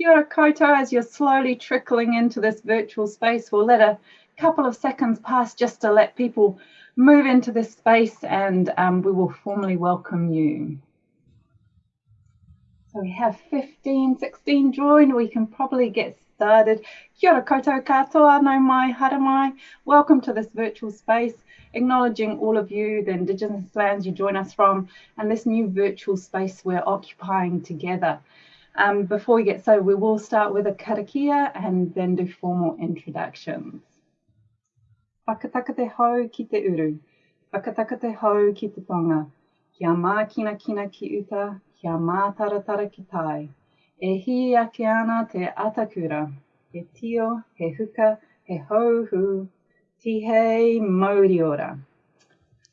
Kia koutou, as you're slowly trickling into this virtual space, we'll let a couple of seconds pass just to let people move into this space and um, we will formally welcome you. So we have 15, 16 joined. We can probably get started. Kia ora koutou katoa, no mai, hara mai. Welcome to this virtual space, acknowledging all of you, the Indigenous lands you join us from, and this new virtual space we're occupying together. Um, before we get started, we will start with a karakia and then do formal introductions. Whakataka te hau ki te uru. Whakataka te hau ki te tonga. Kia mā kina kina ki uta, kia mā taratara ki tai. E hi ake ana te atakura. He tio, he huka, he hauhu, ti hei mauri ora.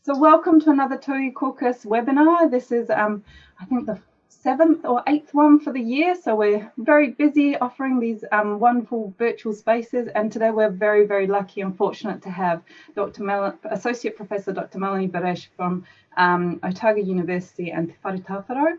So welcome to another Tauiwi Caucus webinar. This is, um, I think, the seventh or eighth one for the year. So we're very busy offering these um, wonderful virtual spaces. And today we're very, very lucky and fortunate to have Dr. Mel Associate Professor Dr. Melanie Beres from um, Otago University and Te Whare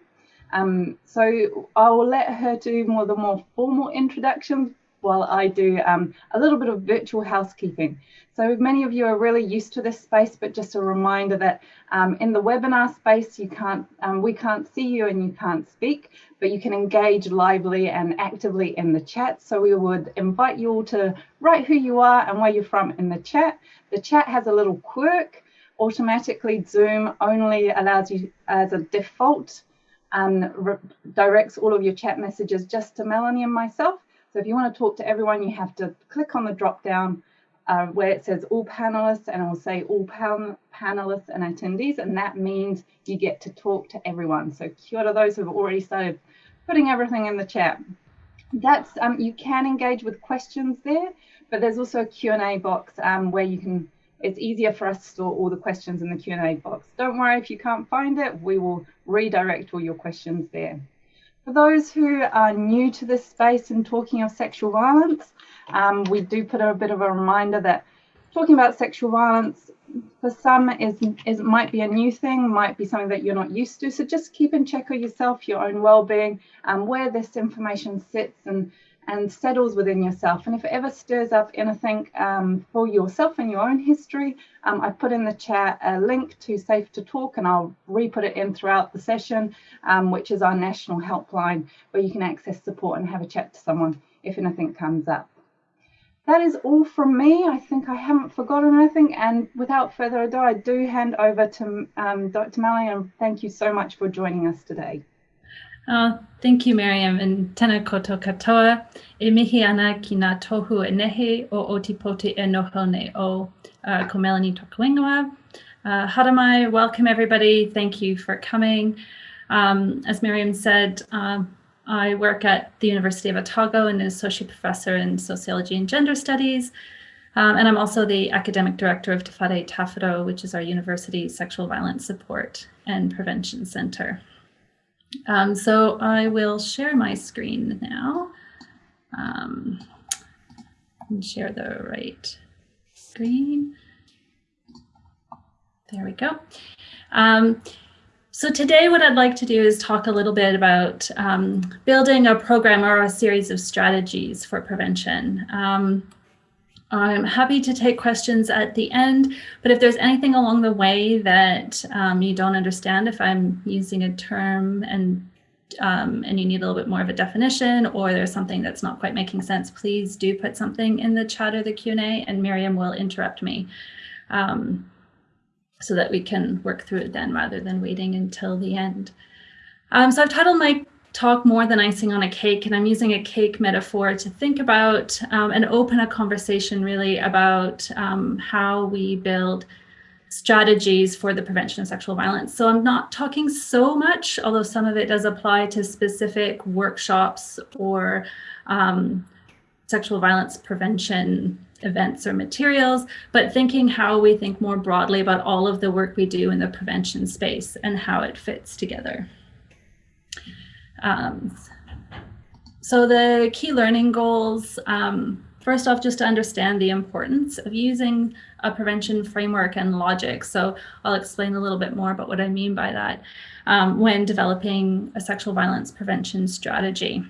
Um, so I will let her do more the more formal introduction while I do um, a little bit of virtual housekeeping. So many of you are really used to this space, but just a reminder that um, in the webinar space, you can't, um, we can't see you and you can't speak, but you can engage lively and actively in the chat. So we would invite you all to write who you are and where you're from in the chat. The chat has a little quirk. Automatically Zoom only allows you as a default and directs all of your chat messages just to Melanie and myself. So if you want to talk to everyone, you have to click on the drop down uh, where it says all panelists and it will say all pan panelists and attendees and that means you get to talk to everyone. So kia ora those who have already started putting everything in the chat. That's um, you can engage with questions there, but there's also a Q&A box um, where you can it's easier for us to store all the questions in the Q&A box. Don't worry if you can't find it, we will redirect all your questions there. For those who are new to this space and talking of sexual violence, um, we do put a bit of a reminder that talking about sexual violence for some is, is might be a new thing, might be something that you're not used to. So just keep in check of yourself, your own well-being, and where this information sits and and settles within yourself. And if it ever stirs up anything um, for yourself and your own history, um, I put in the chat a link to Safe to Talk and I'll re-put it in throughout the session, um, which is our national helpline where you can access support and have a chat to someone if anything comes up that is all from me. I think I haven't forgotten anything. And without further ado, I do hand over to um, Dr. Melanie and thank you so much for joining us today. Oh, thank you, Miriam, and tena koto katoa. E mihi ana ki ngā tohu e nehe o Ōtepoti e noho nei o uh, ko Melanie Tokuingawa. Uh, Haramai, welcome everybody. Thank you for coming. Um, as Miriam said, um, I work at the University of Otago and an associate professor in sociology and gender studies. Um, and I'm also the academic director of Te Whare Tāwharau, which is our university sexual violence support and prevention center. Um, so I will share my screen now um, and share the right screen. There we go. Um, so today what I'd like to do is talk a little bit about um, building a program or a series of strategies for prevention. I'm happy to take questions at the end, but if there's anything along the way that um, you don't understand, if I'm using a term and um, and you need a little bit more of a definition or there's something that's not quite making sense, please do put something in the chat or the Q&A and Miriam will interrupt me. Um, so that we can work through it then rather than waiting until the end. Um, so I've titled my talk more than icing on a cake and I'm using a cake metaphor to think about um, and open a conversation really about um, how we build strategies for the prevention of sexual violence. So I'm not talking so much, although some of it does apply to specific workshops or um, sexual violence prevention events or materials, but thinking how we think more broadly about all of the work we do in the prevention space and how it fits together. Um, so the key learning goals, um, first off, just to understand the importance of using a prevention framework and logic. So I'll explain a little bit more about what I mean by that um, when developing a sexual violence prevention strategy.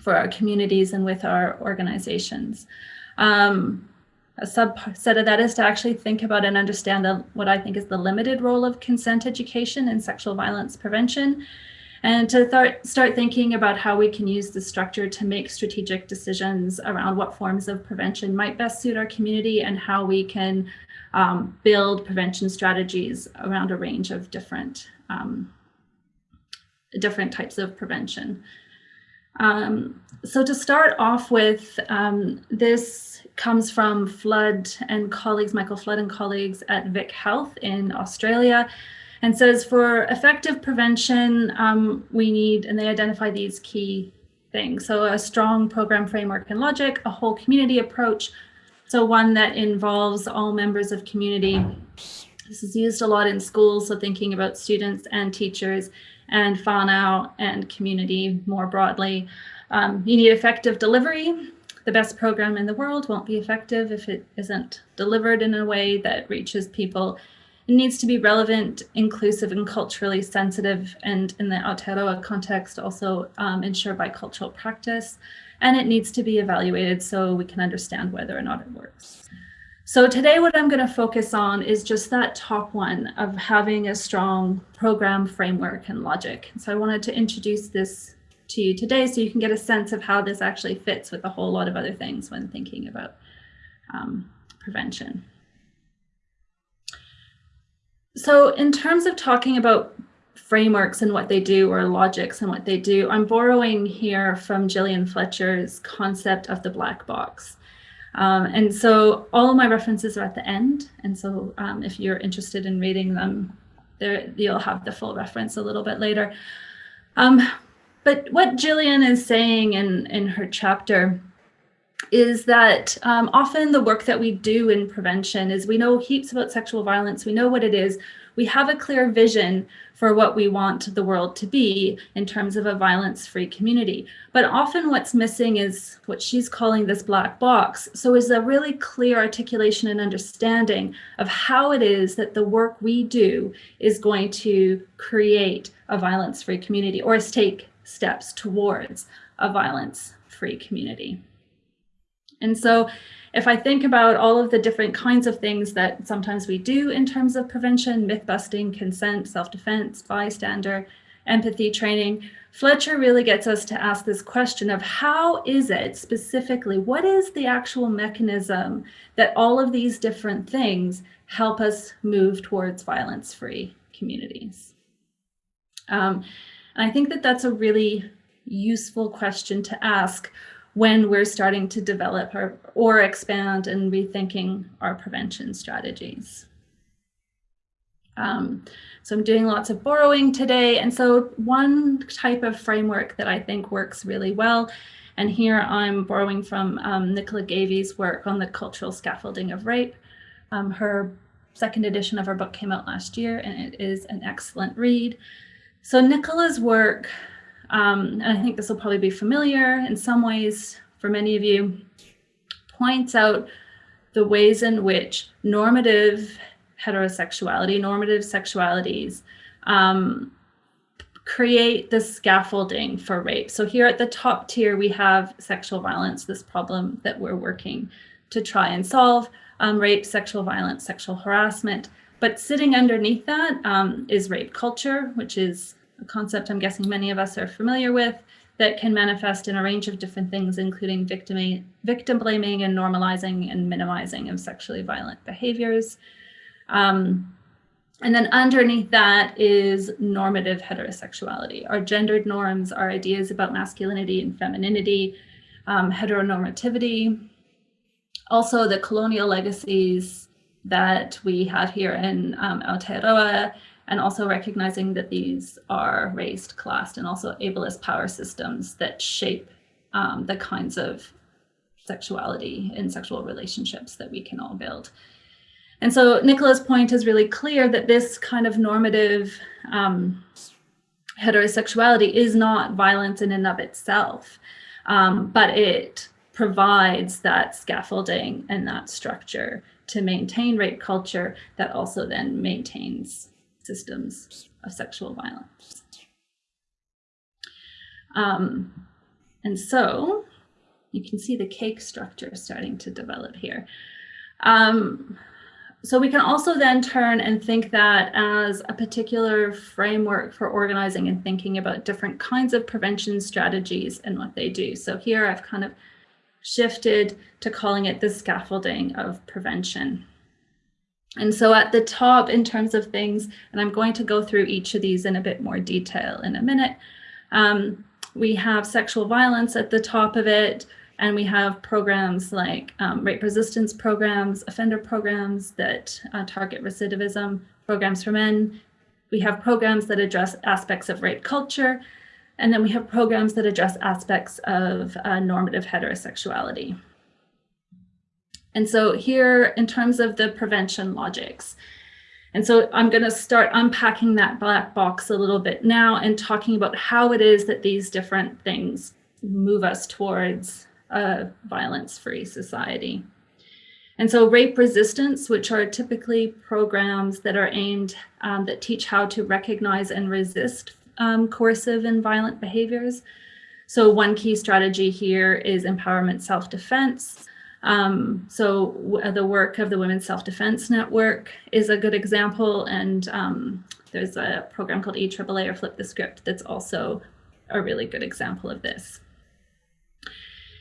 for our communities and with our organizations. Um, a subset of that is to actually think about and understand the, what I think is the limited role of consent education in sexual violence prevention, and to th start thinking about how we can use the structure to make strategic decisions around what forms of prevention might best suit our community and how we can um, build prevention strategies around a range of different um, different types of prevention. Um, so to start off with, um, this comes from Flood and colleagues, Michael Flood and colleagues at Vic Health in Australia, and says for effective prevention, um, we need, and they identify these key things. So a strong program framework and logic, a whole community approach, so one that involves all members of community. This is used a lot in schools, so thinking about students and teachers and whānau and community more broadly. Um, you need effective delivery. The best program in the world won't be effective if it isn't delivered in a way that reaches people. It needs to be relevant, inclusive, and culturally sensitive, and in the Aotearoa context, also um, ensure bicultural practice. And it needs to be evaluated so we can understand whether or not it works. So today what I'm going to focus on is just that top one of having a strong program framework and logic. So I wanted to introduce this to you today so you can get a sense of how this actually fits with a whole lot of other things when thinking about um, prevention. So in terms of talking about frameworks and what they do or logics and what they do, I'm borrowing here from Gillian Fletcher's concept of the black box. Um, and so all of my references are at the end. And so um, if you're interested in reading them, there you'll have the full reference a little bit later. Um, but what Gillian is saying in, in her chapter is that um, often the work that we do in prevention is we know heaps about sexual violence, we know what it is, we have a clear vision for what we want the world to be in terms of a violence-free community. But often what's missing is what she's calling this black box. So is a really clear articulation and understanding of how it is that the work we do is going to create a violence-free community or take steps towards a violence-free community. And so if I think about all of the different kinds of things that sometimes we do in terms of prevention, myth busting, consent, self-defense, bystander, empathy training, Fletcher really gets us to ask this question of how is it specifically, what is the actual mechanism that all of these different things help us move towards violence-free communities? Um, and I think that that's a really useful question to ask when we're starting to develop our, or expand and rethinking our prevention strategies. Um, so I'm doing lots of borrowing today. And so one type of framework that I think works really well, and here I'm borrowing from um, Nicola Gavey's work on the cultural scaffolding of rape. Um, her second edition of her book came out last year, and it is an excellent read. So Nicola's work um, and I think this will probably be familiar in some ways for many of you, points out the ways in which normative heterosexuality, normative sexualities, um, create the scaffolding for rape. So here at the top tier, we have sexual violence, this problem that we're working to try and solve, um, rape, sexual violence, sexual harassment. But sitting underneath that um, is rape culture, which is a concept I'm guessing many of us are familiar with that can manifest in a range of different things, including victim, victim blaming and normalizing and minimizing of sexually violent behaviors. Um, and then underneath that is normative heterosexuality. Our gendered norms, our ideas about masculinity and femininity, um, heteronormativity, also the colonial legacies that we have here in um, Aotearoa and also recognizing that these are raised, classed, and also ableist power systems that shape um, the kinds of sexuality and sexual relationships that we can all build. And so Nicola's point is really clear that this kind of normative um, heterosexuality is not violence in and of itself, um, but it provides that scaffolding and that structure to maintain rape culture that also then maintains systems of sexual violence. Um, And so you can see the cake structure starting to develop here. Um, so we can also then turn and think that as a particular framework for organizing and thinking about different kinds of prevention strategies and what they do. So here I've kind of shifted to calling it the scaffolding of prevention. And so at the top in terms of things, and I'm going to go through each of these in a bit more detail in a minute, um, we have sexual violence at the top of it, and we have programs like um, rape resistance programs, offender programs that uh, target recidivism, programs for men. We have programs that address aspects of rape culture. And then we have programs that address aspects of uh, normative heterosexuality. And so here, in terms of the prevention logics, and so I'm going to start unpacking that black box a little bit now and talking about how it is that these different things move us towards a violence-free society. And so rape resistance, which are typically programs that are aimed, um, that teach how to recognize and resist um, coercive and violent behaviors. So one key strategy here is empowerment self-defense. Um, so the work of the Women's Self-Defense Network is a good example. And um, there's a program called EAAA or Flip the Script that's also a really good example of this.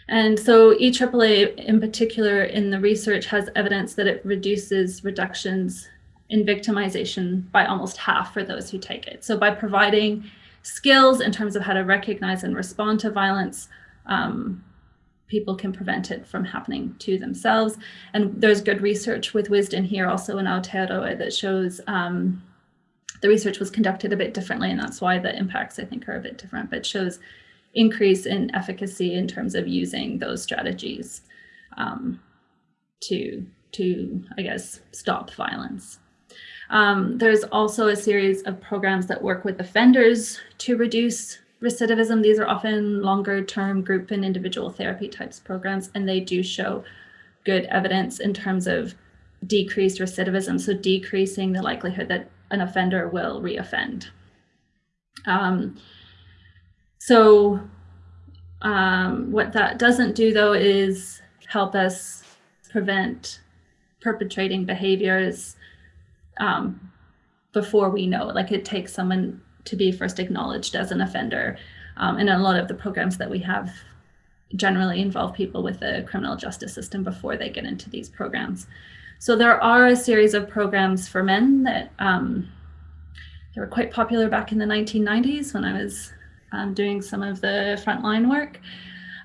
And so EAAA in particular in the research has evidence that it reduces reductions in victimization by almost half for those who take it. So by providing skills in terms of how to recognize and respond to violence, um, people can prevent it from happening to themselves. And there's good research with Wisdom here also in Aotearoa that shows um, the research was conducted a bit differently and that's why the impacts I think are a bit different, but shows increase in efficacy in terms of using those strategies um, to, to, I guess, stop violence. Um, there's also a series of programs that work with offenders to reduce recidivism. These are often longer term group and individual therapy types programs, and they do show good evidence in terms of decreased recidivism, so decreasing the likelihood that an offender will reoffend. Um, so um, what that doesn't do though is help us prevent perpetrating behaviors um, before we know. Like it takes someone to be first acknowledged as an offender. Um, and a lot of the programs that we have generally involve people with the criminal justice system before they get into these programs. So there are a series of programs for men that um, they were quite popular back in the 1990s when I was um, doing some of the frontline work.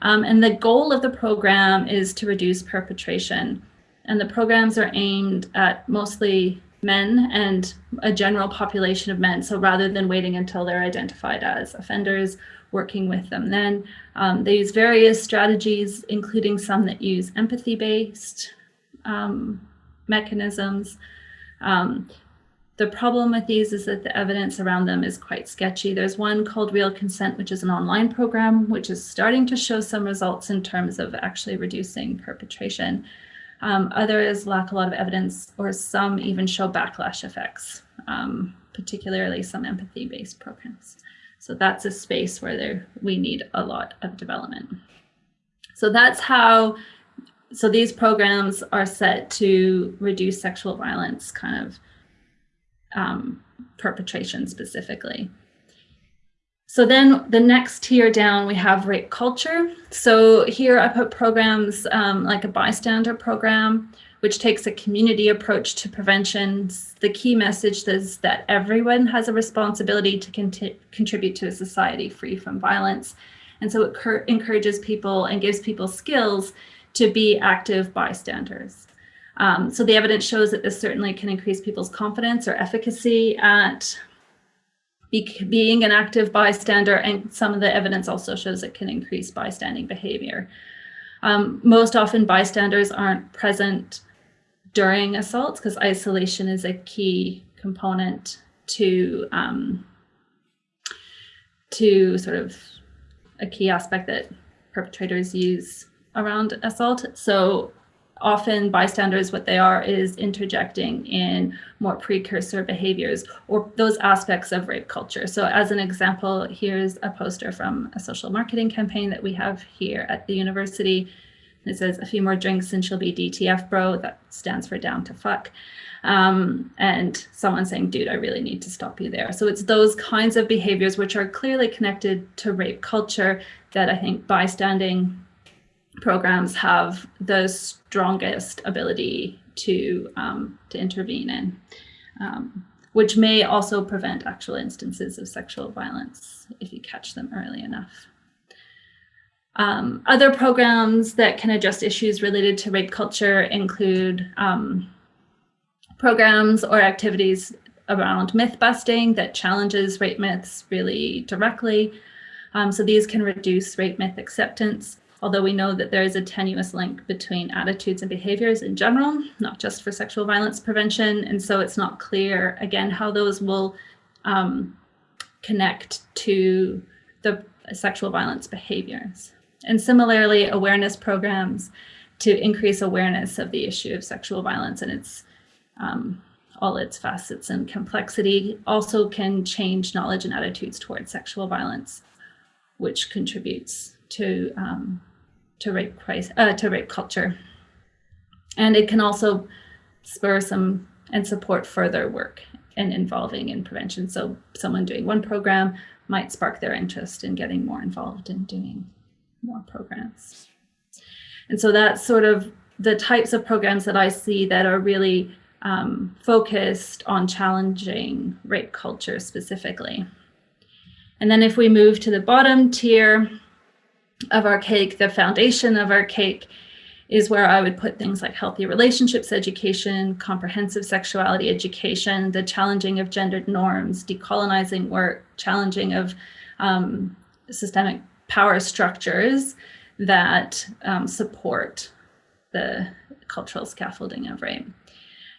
Um, and the goal of the program is to reduce perpetration. And the programs are aimed at mostly men and a general population of men. So rather than waiting until they're identified as offenders, working with them then. Um, they use various strategies, including some that use empathy-based um, mechanisms. Um, the problem with these is that the evidence around them is quite sketchy. There's one called Real Consent, which is an online program, which is starting to show some results in terms of actually reducing perpetration. Um, others lack a lot of evidence or some even show backlash effects, um, particularly some empathy-based programs. So that's a space where there, we need a lot of development. So that's how, so these programs are set to reduce sexual violence kind of um, perpetration specifically. So then the next tier down, we have rape culture. So here I put programs um, like a bystander program, which takes a community approach to prevention. The key message is that everyone has a responsibility to contribute to a society free from violence. And so it encourages people and gives people skills to be active bystanders. Um, so the evidence shows that this certainly can increase people's confidence or efficacy at being an active bystander, and some of the evidence also shows it can increase bystanding behavior. Um, most often bystanders aren't present during assaults because isolation is a key component to um, to sort of a key aspect that perpetrators use around assault. So often bystanders, what they are is interjecting in more precursor behaviors or those aspects of rape culture. So as an example, here's a poster from a social marketing campaign that we have here at the university. It says a few more drinks and she'll be DTF bro. That stands for down to fuck. Um, and someone saying, dude, I really need to stop you there. So it's those kinds of behaviors which are clearly connected to rape culture that I think bystanding programs have the strongest ability to, um, to intervene in, um, which may also prevent actual instances of sexual violence if you catch them early enough. Um, other programs that can address issues related to rape culture include um, programs or activities around myth busting that challenges rape myths really directly. Um, so these can reduce rape myth acceptance although we know that there is a tenuous link between attitudes and behaviors in general, not just for sexual violence prevention. And so it's not clear, again, how those will um, connect to the sexual violence behaviors. And similarly, awareness programs to increase awareness of the issue of sexual violence and its um, all its facets and complexity also can change knowledge and attitudes towards sexual violence, which contributes to um, to rape uh, to rape culture, and it can also spur some and support further work and involving in prevention. So someone doing one program might spark their interest in getting more involved in doing more programs. And so that's sort of the types of programs that I see that are really um, focused on challenging rape culture specifically. And then if we move to the bottom tier, of our cake, the foundation of our cake is where I would put things like healthy relationships education, comprehensive sexuality education, the challenging of gendered norms, decolonizing work, challenging of um, systemic power structures that um, support the cultural scaffolding of rape.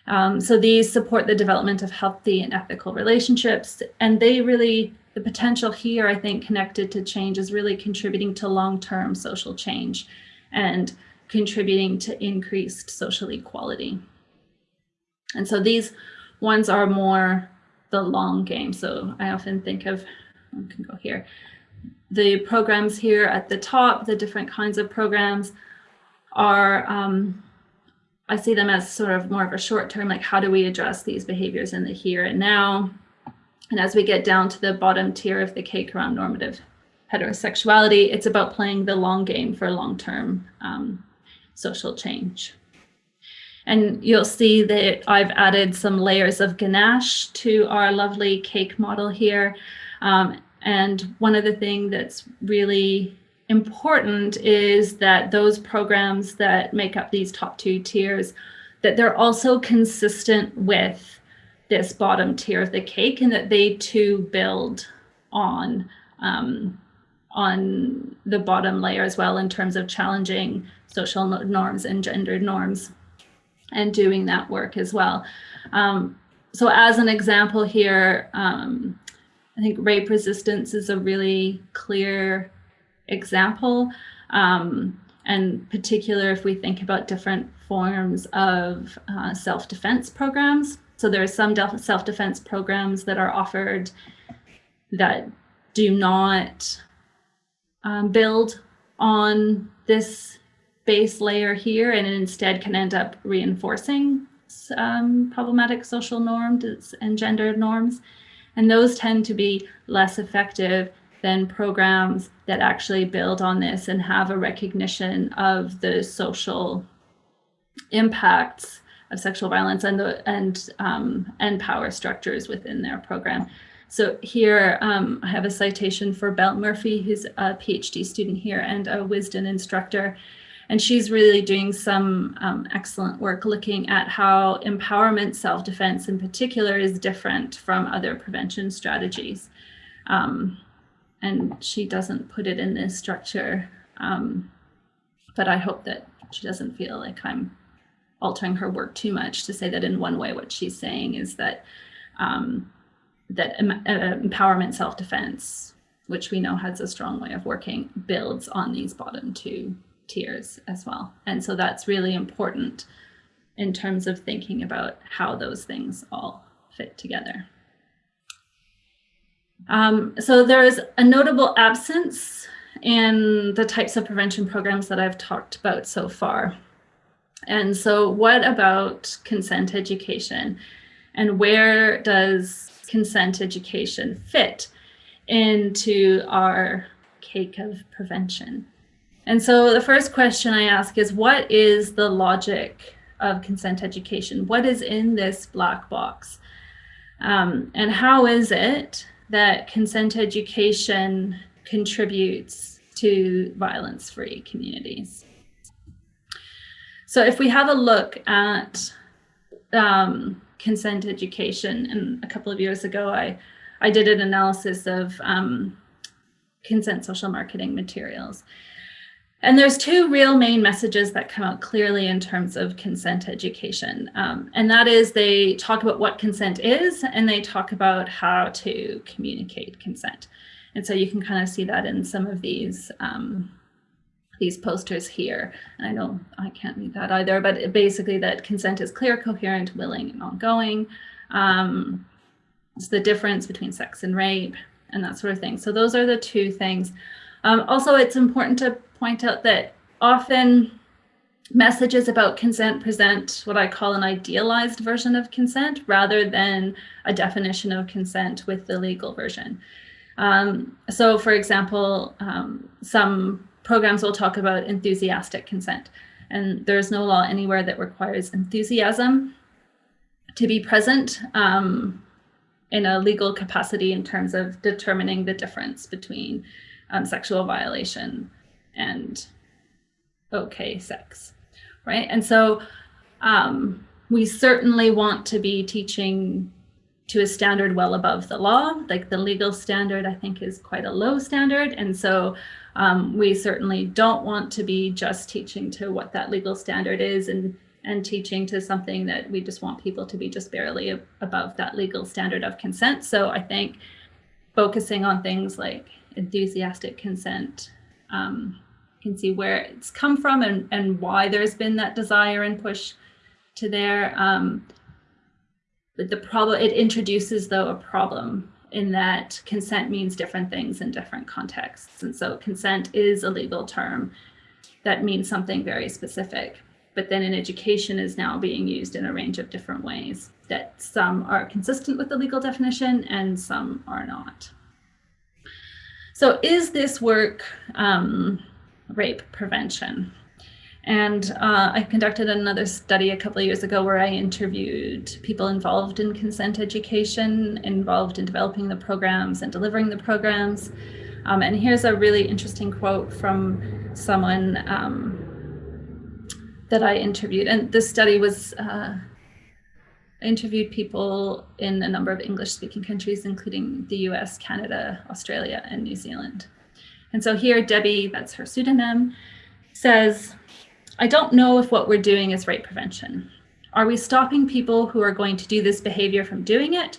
Um, so these support the development of healthy and ethical relationships, and they really the potential here, I think, connected to change is really contributing to long-term social change and contributing to increased social equality. And so these ones are more the long game. So I often think of, I can go here, the programs here at the top, the different kinds of programs are, um, I see them as sort of more of a short term, like how do we address these behaviors in the here and now? And as we get down to the bottom tier of the cake around normative heterosexuality, it's about playing the long game for long-term um, social change. And you'll see that I've added some layers of ganache to our lovely cake model here. Um, and one of the things that's really important is that those programs that make up these top two tiers, that they're also consistent with this bottom tier of the cake and that they too build on um, on the bottom layer as well in terms of challenging social norms and gendered norms and doing that work as well. Um, so as an example here, um, I think rape resistance is a really clear example. Um, and particular if we think about different forms of uh, self-defense programs. So there are some self-defense programs that are offered that do not um, build on this base layer here and instead can end up reinforcing um, problematic social norms and gender norms. And those tend to be less effective than programs that actually build on this and have a recognition of the social impacts of sexual violence and the and um, and power structures within their program. So here um, I have a citation for Belle Murphy, who's a PhD student here and a Wisdom instructor. And she's really doing some um, excellent work looking at how empowerment self-defense in particular is different from other prevention strategies. Um, and she doesn't put it in this structure, um, but I hope that she doesn't feel like I'm altering her work too much to say that in one way what she's saying is that um, that em uh, empowerment self-defense which we know has a strong way of working builds on these bottom two tiers as well. And so that's really important in terms of thinking about how those things all fit together. Um, so there is a notable absence in the types of prevention programs that I've talked about so far. And so what about consent education? And where does consent education fit into our cake of prevention? And so the first question I ask is, what is the logic of consent education? What is in this black box? Um, and how is it that consent education contributes to violence-free communities? So if we have a look at um, consent education, and a couple of years ago, I, I did an analysis of um, consent social marketing materials. And there's two real main messages that come out clearly in terms of consent education. Um, and that is they talk about what consent is and they talk about how to communicate consent. And so you can kind of see that in some of these um, these posters here. And I know I can't read that either, but basically that consent is clear, coherent, willing, and ongoing. Um, it's the difference between sex and rape and that sort of thing. So those are the two things. Um, also, it's important to point out that often messages about consent present what I call an idealized version of consent rather than a definition of consent with the legal version. Um, so for example, um, some programs will talk about enthusiastic consent and there's no law anywhere that requires enthusiasm to be present um, in a legal capacity in terms of determining the difference between um, sexual violation and okay sex, right? And so um, we certainly want to be teaching to a standard well above the law. Like the legal standard, I think, is quite a low standard. And so um, we certainly don't want to be just teaching to what that legal standard is and, and teaching to something that we just want people to be just barely above that legal standard of consent. So I think focusing on things like enthusiastic consent, um, you can see where it's come from and, and why there's been that desire and push to there. Um, but the problem, it introduces though a problem in that consent means different things in different contexts. And so consent is a legal term that means something very specific, but then in education is now being used in a range of different ways that some are consistent with the legal definition and some are not. So is this work um, rape prevention? And uh, I conducted another study a couple of years ago where I interviewed people involved in consent education, involved in developing the programs and delivering the programs. Um, and here's a really interesting quote from someone um, that I interviewed. And this study was uh, interviewed people in a number of English speaking countries, including the US, Canada, Australia, and New Zealand. And so here, Debbie, that's her pseudonym, says, I don't know if what we're doing is rape prevention. Are we stopping people who are going to do this behavior from doing it?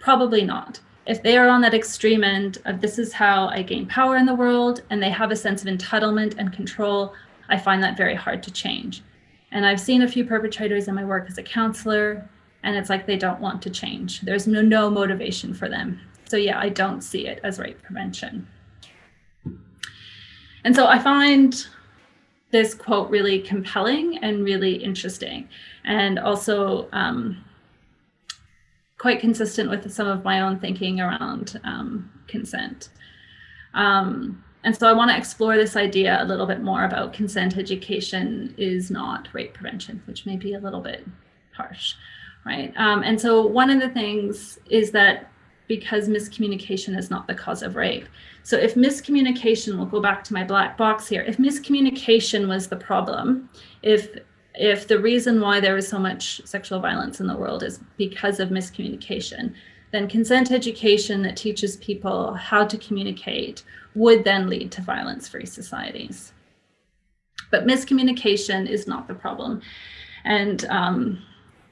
Probably not. If they are on that extreme end of this is how I gain power in the world and they have a sense of entitlement and control, I find that very hard to change. And I've seen a few perpetrators in my work as a counselor and it's like they don't want to change. There's no, no motivation for them. So yeah, I don't see it as rape prevention. And so I find this quote really compelling and really interesting and also um, quite consistent with some of my own thinking around um, consent. Um, and so I want to explore this idea a little bit more about consent education is not rape prevention, which may be a little bit harsh right? Um, and so one of the things is that because miscommunication is not the cause of rape. So if miscommunication, we'll go back to my black box here, if miscommunication was the problem, if if the reason why there is so much sexual violence in the world is because of miscommunication, then consent education that teaches people how to communicate would then lead to violence-free societies. But miscommunication is not the problem. And um,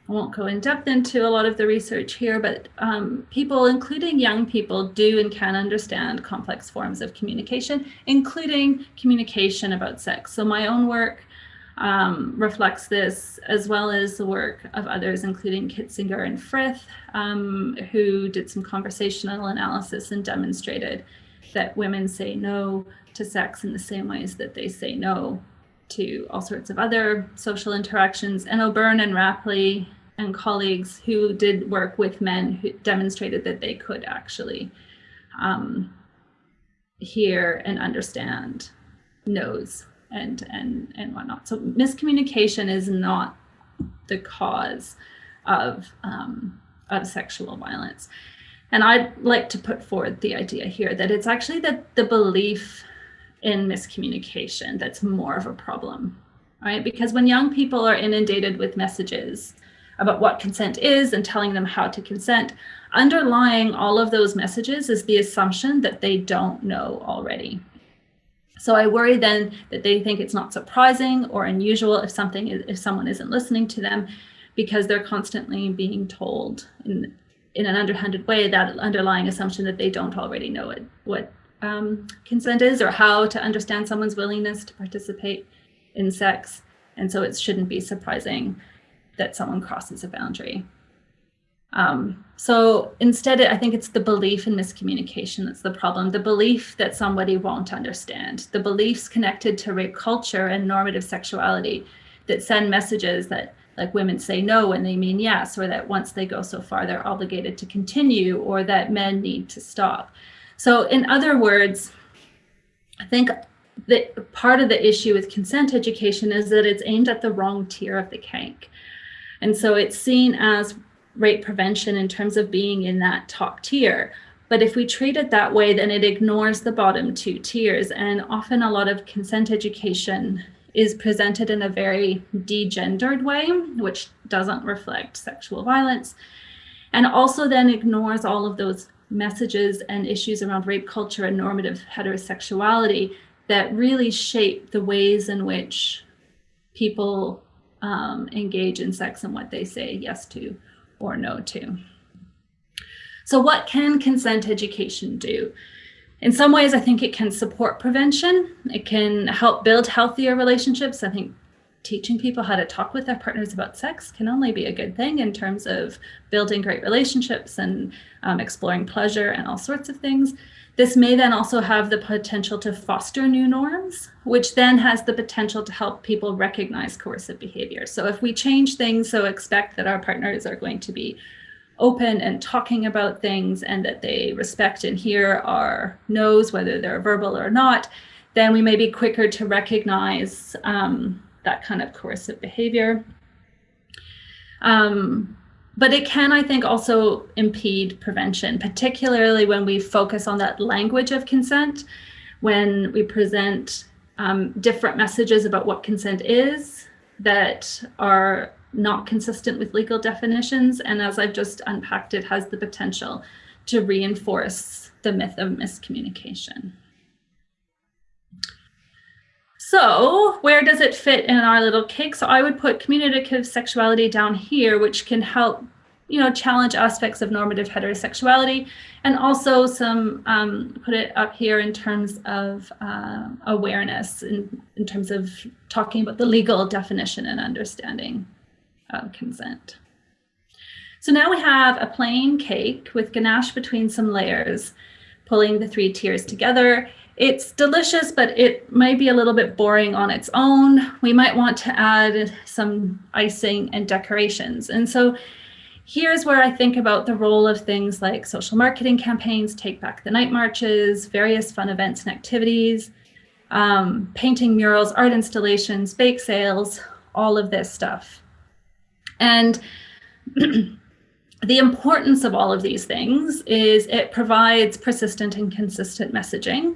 I won't go in depth into a lot of the research here, but um, people, including young people, do and can understand complex forms of communication, including communication about sex. So my own work um, reflects this, as well as the work of others, including Kitzinger and Frith, um, who did some conversational analysis and demonstrated that women say no to sex in the same ways that they say no to all sorts of other social interactions. And O'Byrne and Rapley and colleagues who did work with men who demonstrated that they could actually um, hear and understand knows and and and whatnot. So miscommunication is not the cause of um, of sexual violence. And I'd like to put forward the idea here that it's actually that the belief in miscommunication that's more of a problem, right? Because when young people are inundated with messages about what consent is and telling them how to consent, underlying all of those messages is the assumption that they don't know already. So I worry then that they think it's not surprising or unusual if something if someone isn't listening to them because they're constantly being told in in an underhanded way that underlying assumption that they don't already know it, what um, consent is or how to understand someone's willingness to participate in sex. And so it shouldn't be surprising that someone crosses a boundary. Um, so instead, I think it's the belief in miscommunication that's the problem. The belief that somebody won't understand, the beliefs connected to rape culture and normative sexuality that send messages that like women say no when they mean yes, or that once they go so far, they're obligated to continue, or that men need to stop. So in other words, I think that part of the issue with consent education is that it's aimed at the wrong tier of the cake. And so it's seen as rape prevention in terms of being in that top tier. But if we treat it that way, then it ignores the bottom two tiers. And often a lot of consent education is presented in a very degendered way, which doesn't reflect sexual violence. And also then ignores all of those messages and issues around rape culture and normative heterosexuality that really shape the ways in which people um, engage in sex and what they say yes to or no to. So what can consent education do? In some ways, I think it can support prevention. It can help build healthier relationships. I think teaching people how to talk with their partners about sex can only be a good thing in terms of building great relationships and um, exploring pleasure and all sorts of things. This may then also have the potential to foster new norms, which then has the potential to help people recognize coercive behavior. So if we change things, so expect that our partners are going to be open and talking about things and that they respect and hear our no's, whether they're verbal or not, then we may be quicker to recognize um, that kind of coercive behavior. Um, but it can, I think, also impede prevention, particularly when we focus on that language of consent, when we present um, different messages about what consent is that are not consistent with legal definitions. And as I've just unpacked, it has the potential to reinforce the myth of miscommunication. So where does it fit in our little cake? So I would put communicative sexuality down here, which can help, you know, challenge aspects of normative heterosexuality, and also some um, put it up here in terms of uh, awareness, in, in terms of talking about the legal definition and understanding of consent. So now we have a plain cake with ganache between some layers, pulling the three tiers together it's delicious, but it might be a little bit boring on its own. We might want to add some icing and decorations. And so here's where I think about the role of things like social marketing campaigns, Take Back the Night Marches, various fun events and activities, um, painting murals, art installations, bake sales, all of this stuff. And the importance of all of these things is it provides persistent and consistent messaging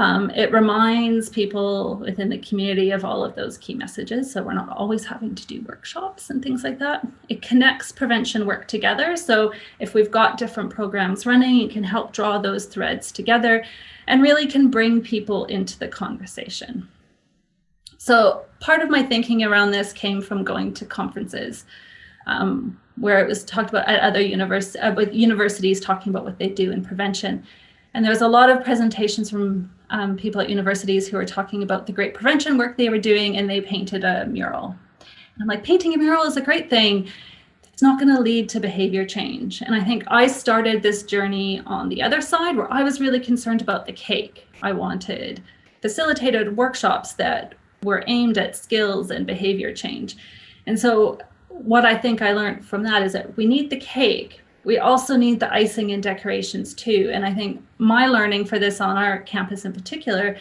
um, it reminds people within the community of all of those key messages. So we're not always having to do workshops and things like that. It connects prevention work together. So if we've got different programs running, it can help draw those threads together and really can bring people into the conversation. So part of my thinking around this came from going to conferences. um, where it was talked about at other univers uh, with universities talking about what they do in prevention. And there was a lot of presentations from um, people at universities who were talking about the great prevention work they were doing, and they painted a mural. And I'm like, painting a mural is a great thing. It's not going to lead to behavior change. And I think I started this journey on the other side where I was really concerned about the cake. I wanted facilitated workshops that were aimed at skills and behavior change. And so what I think I learned from that is that we need the cake. We also need the icing and decorations too. And I think my learning for this on our campus in particular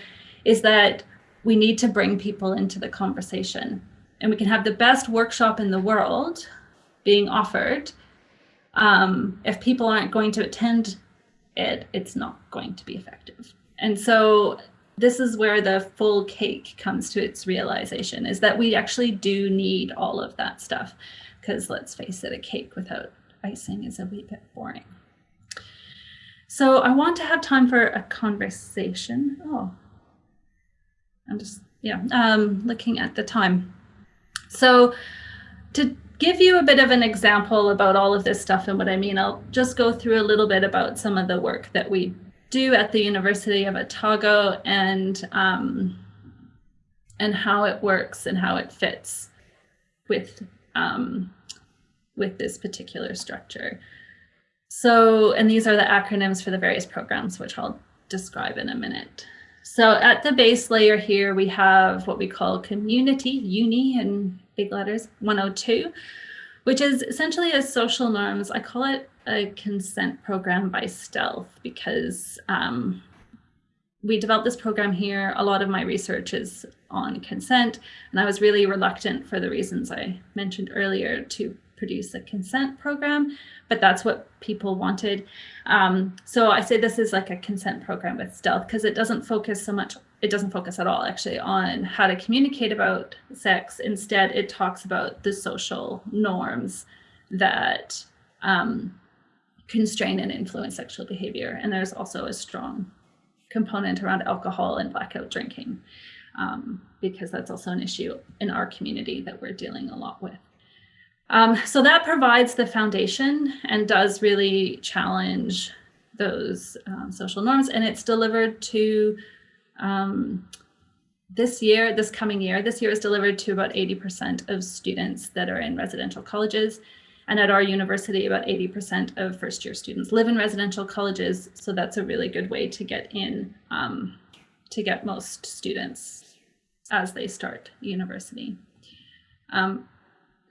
is that we need to bring people into the conversation. And we can have the best workshop in the world being offered. Um, if people aren't going to attend it, it's not going to be effective. And so this is where the full cake comes to its realization is that we actually do need all of that stuff because let's face it, a cake without icing is a wee bit boring. So I want to have time for a conversation. Oh, I'm just, yeah, um, looking at the time. So to give you a bit of an example about all of this stuff and what I mean, I'll just go through a little bit about some of the work that we do at the University of Otago and um, and how it works and how it fits with um, with this particular structure. So, and these are the acronyms for the various programs, which I'll describe in a minute. So at the base layer here, we have what we call community, uni in big letters, 102, which is essentially a social norms. I call it a consent program by stealth because um, we developed this program here. A lot of my research is on consent, and I was really reluctant for the reasons I mentioned earlier to produce a consent program, but that's what people wanted. Um, so I say this is like a consent program with stealth because it doesn't focus so much, it doesn't focus at all actually on how to communicate about sex. Instead, it talks about the social norms that um, constrain and influence sexual behavior. And there's also a strong component around alcohol and blackout drinking, um, because that's also an issue in our community that we're dealing a lot with. Um, so that provides the foundation and does really challenge those um, social norms. And it's delivered to um, this year, this coming year, this year is delivered to about 80% of students that are in residential colleges. And at our university, about 80% of first year students live in residential colleges. So that's a really good way to get in, um, to get most students as they start university. Um,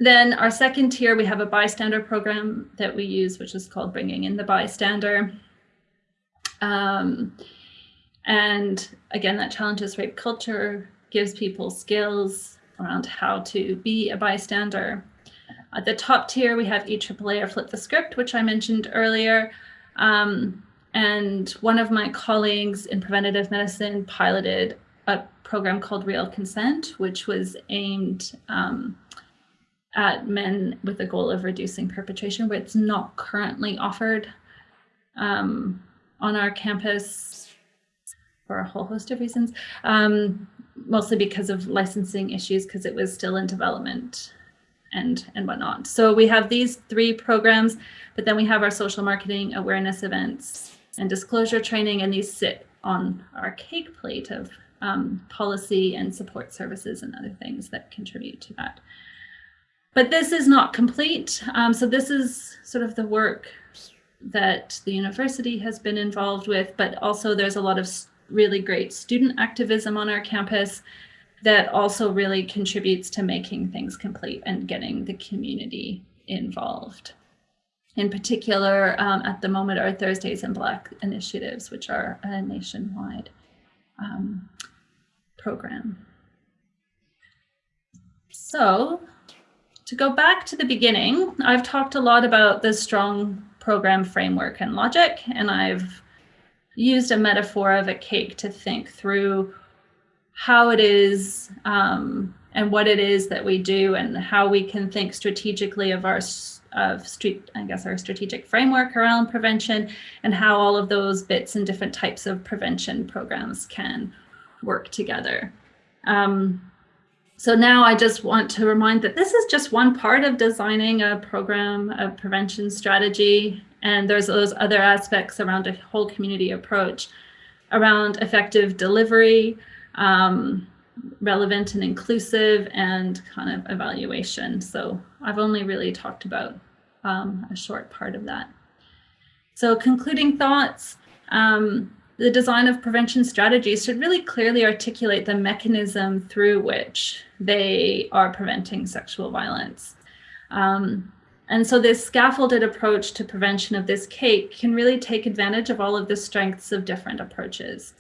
then our second tier, we have a bystander program that we use, which is called Bringing in the Bystander. Um, and again, that challenges rape culture, gives people skills around how to be a bystander. At the top tier, we have EAAA or Flip the Script, which I mentioned earlier. Um, and one of my colleagues in preventative medicine piloted a program called Real Consent, which was aimed um, at men with the goal of reducing perpetration, but it's not currently offered um, on our campus for a whole host of reasons, um, mostly because of licensing issues, because it was still in development and and whatnot. So we have these three programs, but then we have our social marketing awareness events and disclosure training, and these sit on our cake plate of um, policy and support services and other things that contribute to that. But this is not complete. Um, so this is sort of the work that the university has been involved with, but also there's a lot of really great student activism on our campus that also really contributes to making things complete and getting the community involved. In particular, um, at the moment, our Thursdays in Black initiatives, which are a nationwide um, program. So to go back to the beginning, I've talked a lot about the strong program framework and logic, and I've used a metaphor of a cake to think through how it is um, and what it is that we do and how we can think strategically of our of street I guess our strategic framework around prevention and how all of those bits and different types of prevention programs can work together. Um, so now I just want to remind that this is just one part of designing a program of prevention strategy. And there's those other aspects around a whole community approach around effective delivery, um, relevant and inclusive, and kind of evaluation. So I've only really talked about um, a short part of that. So concluding thoughts, um, the design of prevention strategies should really clearly articulate the mechanism through which they are preventing sexual violence. Um, and so this scaffolded approach to prevention of this cake can really take advantage of all of the strengths of different approaches.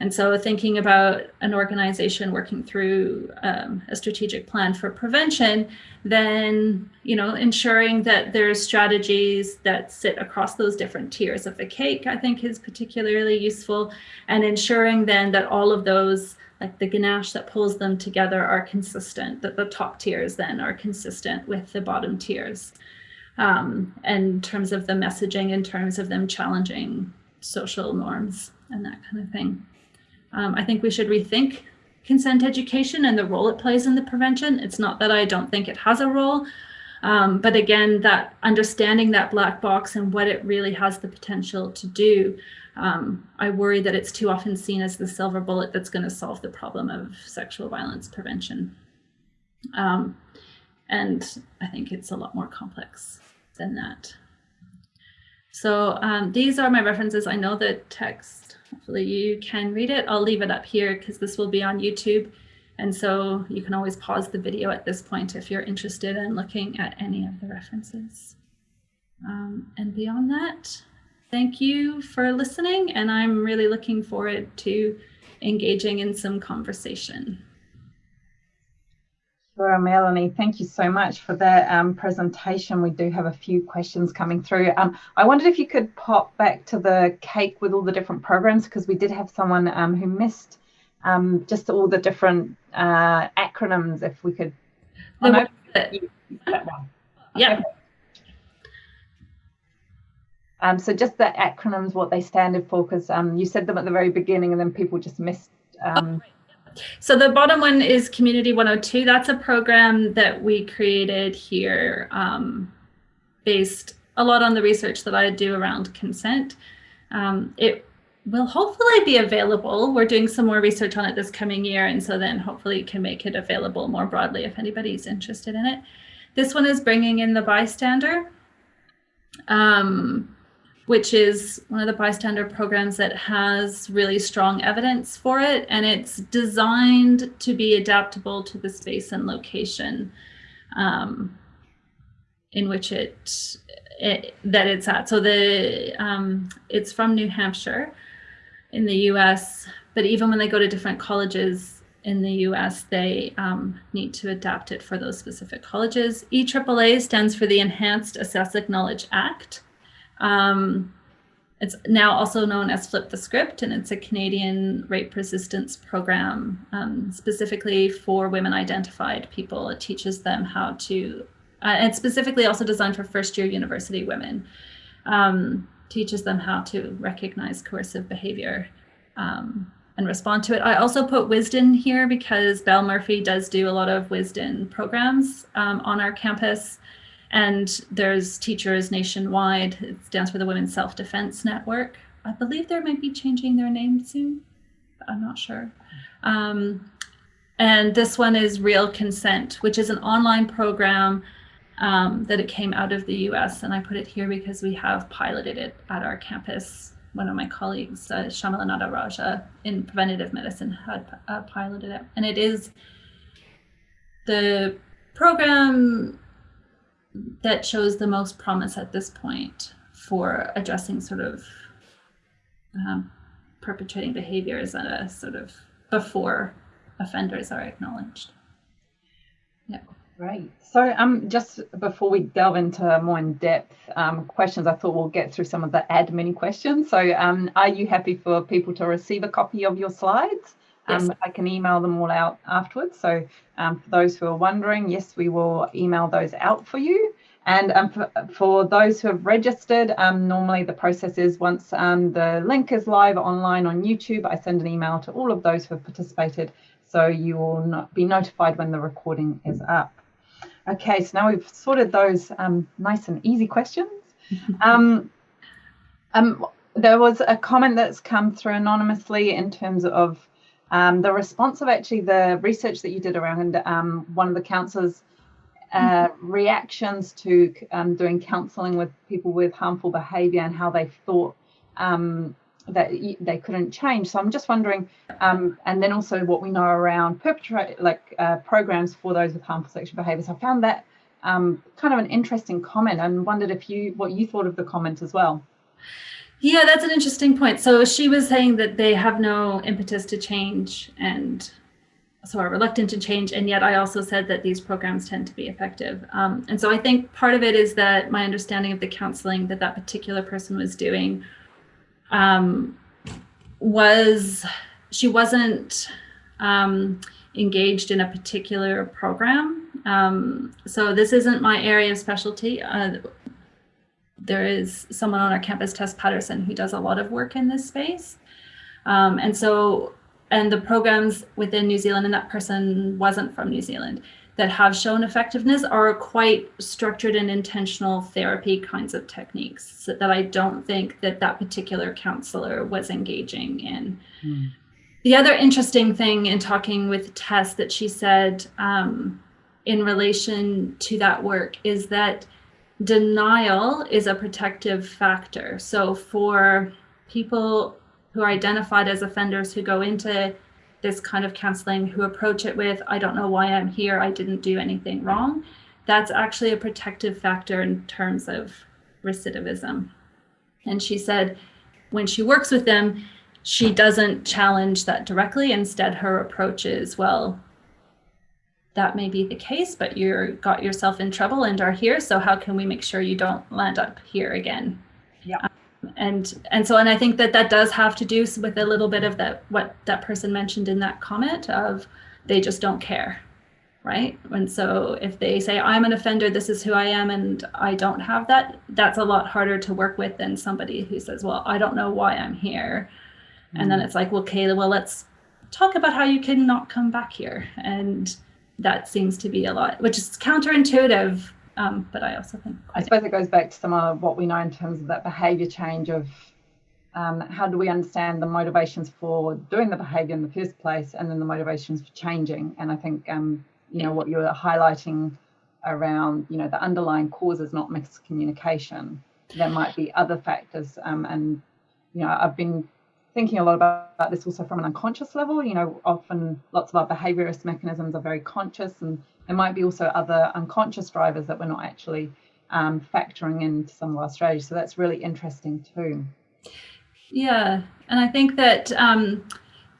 And so thinking about an organization working through um, a strategic plan for prevention, then, you know, ensuring that there's strategies that sit across those different tiers of the cake, I think is particularly useful. And ensuring then that all of those, like the ganache that pulls them together are consistent, that the top tiers then are consistent with the bottom tiers. Um, in terms of the messaging, in terms of them challenging social norms and that kind of thing. Um, I think we should rethink consent education and the role it plays in the prevention. It's not that I don't think it has a role, um, but again, that understanding that black box and what it really has the potential to do, um, I worry that it's too often seen as the silver bullet that's going to solve the problem of sexual violence prevention. Um, and I think it's a lot more complex than that. So um, these are my references. I know the text Hopefully you can read it. I'll leave it up here because this will be on YouTube. And so you can always pause the video at this point if you're interested in looking at any of the references. Um, and beyond that, thank you for listening. And I'm really looking forward to engaging in some conversation. Sure, Melanie, thank you so much for that um, presentation. We do have a few questions coming through. Um, I wondered if you could pop back to the cake with all the different programs because we did have someone um, who missed um, just all the different uh, acronyms. If we could. Oh, no, that one. Yeah. Um, so just the acronyms, what they stand for, because um, you said them at the very beginning and then people just missed. Um, oh, so the bottom one is Community 102. That's a program that we created here um, based a lot on the research that I do around consent. Um, it will hopefully be available. We're doing some more research on it this coming year, and so then hopefully can make it available more broadly if anybody's interested in it. This one is bringing in the bystander. Um, which is one of the bystander programs that has really strong evidence for it. And it's designed to be adaptable to the space and location um, in which it, it, that it's at. So the um, it's from New Hampshire in the US, but even when they go to different colleges in the US, they um, need to adapt it for those specific colleges. EAAA stands for the Enhanced Assess Acknowledge Act. Um, it's now also known as Flip the Script, and it's a Canadian rape resistance program um, specifically for women identified people. It teaches them how to, uh, and specifically also designed for first year university women, um, teaches them how to recognize coercive behavior um, and respond to it. I also put Wisden here because Belle Murphy does do a lot of Wisden programs um, on our campus. And there's teachers nationwide. It stands for the Women's Self-Defense Network. I believe they might be changing their name soon. but I'm not sure. Um, and this one is Real Consent, which is an online program um, that it came out of the US. And I put it here because we have piloted it at our campus. One of my colleagues, uh, Nataraja in preventative medicine had uh, piloted it. And it is the program that shows the most promise at this point for addressing sort of um, perpetrating behaviors at a sort of before offenders are acknowledged. Yeah. Great. So um, just before we delve into more in-depth um, questions, I thought we'll get through some of the admin questions. So um, are you happy for people to receive a copy of your slides? Yes. Um, I can email them all out afterwards. So um, for those who are wondering, yes, we will email those out for you. And um, for, for, those who have registered, um, normally the process is once um, the link is live online on YouTube, I send an email to all of those who have participated so you will not be notified when the recording is up. Okay, so now we've sorted those um, nice and easy questions. Um, um, there was a comment that's come through anonymously in terms of um, the response of actually the research that you did around um, one of the counsellors' uh, reactions to um, doing counselling with people with harmful behaviour and how they thought um, that they couldn't change. So I'm just wondering, um, and then also what we know around perpetrate like uh, programs for those with harmful sexual behaviours. I found that um, kind of an interesting comment and wondered if you what you thought of the comment as well. Yeah, that's an interesting point. So she was saying that they have no impetus to change and so are reluctant to change. And yet I also said that these programs tend to be effective. Um, and so I think part of it is that my understanding of the counseling that that particular person was doing um, was she wasn't um, engaged in a particular program. Um, so this isn't my area of specialty. Uh, there is someone on our campus, Tess Patterson, who does a lot of work in this space. Um, and so, and the programs within New Zealand, and that person wasn't from New Zealand, that have shown effectiveness are quite structured and intentional therapy kinds of techniques that I don't think that that particular counselor was engaging in. Mm. The other interesting thing in talking with Tess that she said um, in relation to that work is that denial is a protective factor. So for people who are identified as offenders who go into this kind of counseling who approach it with, I don't know why I'm here, I didn't do anything wrong, that's actually a protective factor in terms of recidivism. And she said when she works with them, she doesn't challenge that directly. Instead, her approach is, well, that may be the case, but you got yourself in trouble and are here. So how can we make sure you don't land up here again? Yeah and and so and i think that that does have to do with a little bit of that what that person mentioned in that comment of they just don't care right and so if they say i'm an offender this is who i am and i don't have that that's a lot harder to work with than somebody who says well i don't know why i'm here mm. and then mm. it's like well kayla well let's talk about how you can not come back here and that seems to be a lot which is counterintuitive um, but I also think. I suppose it goes back to some of what we know in terms of that behaviour change of um, how do we understand the motivations for doing the behaviour in the first place, and then the motivations for changing. And I think um, you know what you're highlighting around you know the underlying causes, not miscommunication. There might be other factors, um, and you know I've been thinking a lot about, about this also from an unconscious level. You know, often lots of our behaviourist mechanisms are very conscious and there might be also other unconscious drivers that we're not actually um, factoring into some of our strategies. So that's really interesting too. Yeah, and I think that um,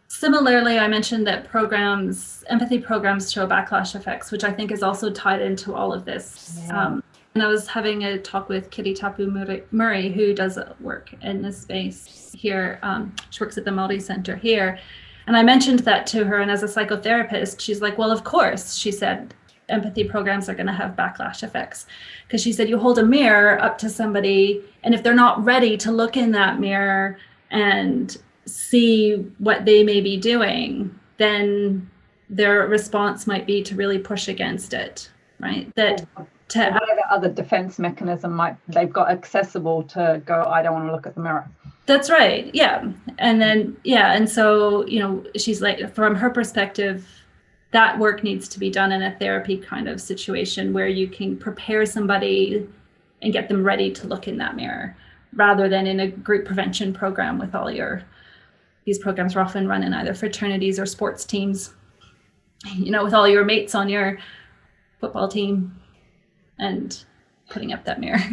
similarly, I mentioned that programs, empathy programs show backlash effects, which I think is also tied into all of this. Yeah. Um, and I was having a talk with Kitty Tapu Murray, who does work in this space here. Um, she works at the Māori Center here. And I mentioned that to her, and as a psychotherapist, she's like, well, of course, she said, empathy programs are going to have backlash effects. Because she said, you hold a mirror up to somebody, and if they're not ready to look in that mirror and see what they may be doing, then their response might be to really push against it, right? That to whatever other defense mechanism might they've got accessible to go, I don't want to look at the mirror. That's right. Yeah. And then, yeah. And so, you know, she's like, from her perspective, that work needs to be done in a therapy kind of situation where you can prepare somebody and get them ready to look in that mirror rather than in a group prevention program with all your, these programs are often run in either fraternities or sports teams, you know, with all your mates on your football team and putting up that mirror.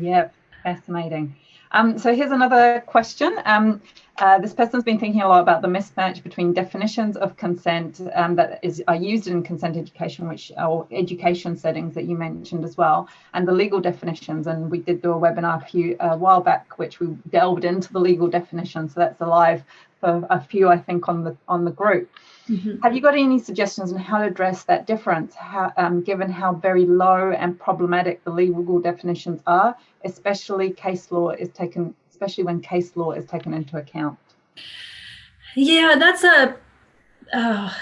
Yep, fascinating. Um, so here's another question. Um, uh, this person's been thinking a lot about the mismatch between definitions of consent um, that is are used in consent education, which or education settings that you mentioned as well, and the legal definitions. And we did do a webinar a few a while back, which we delved into the legal definitions. So that's alive for a few, I think, on the on the group. Mm-hmm. Have you got any suggestions on how to address that difference, how, um, given how very low and problematic the legal definitions are, especially case law is taken, especially when case law is taken into account? Yeah, that's a. Uh,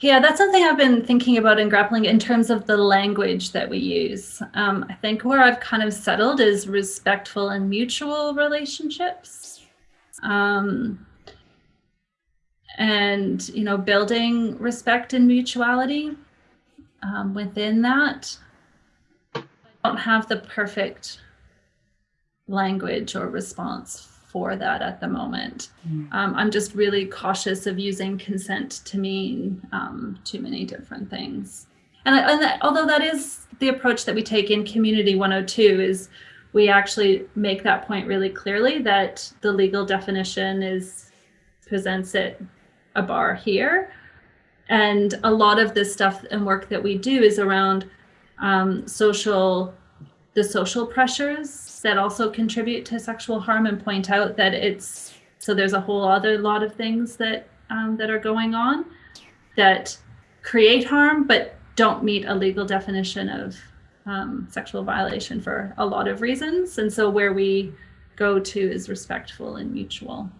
Yeah, that's something I've been thinking about and grappling in terms of the language that we use. Um, I think where I've kind of settled is respectful and mutual relationships. Um, and, you know, building respect and mutuality um, within that. I don't have the perfect language or response for that at the moment. Mm. Um, I'm just really cautious of using consent to mean um, too many different things. And, and that, although that is the approach that we take in Community 102 is we actually make that point really clearly that the legal definition is presents it a bar here. And a lot of this stuff and work that we do is around um, social, the social pressures that also contribute to sexual harm and point out that it's so there's a whole other lot of things that um, that are going on that create harm but don't meet a legal definition of um, sexual violation for a lot of reasons and so where we go to is respectful and mutual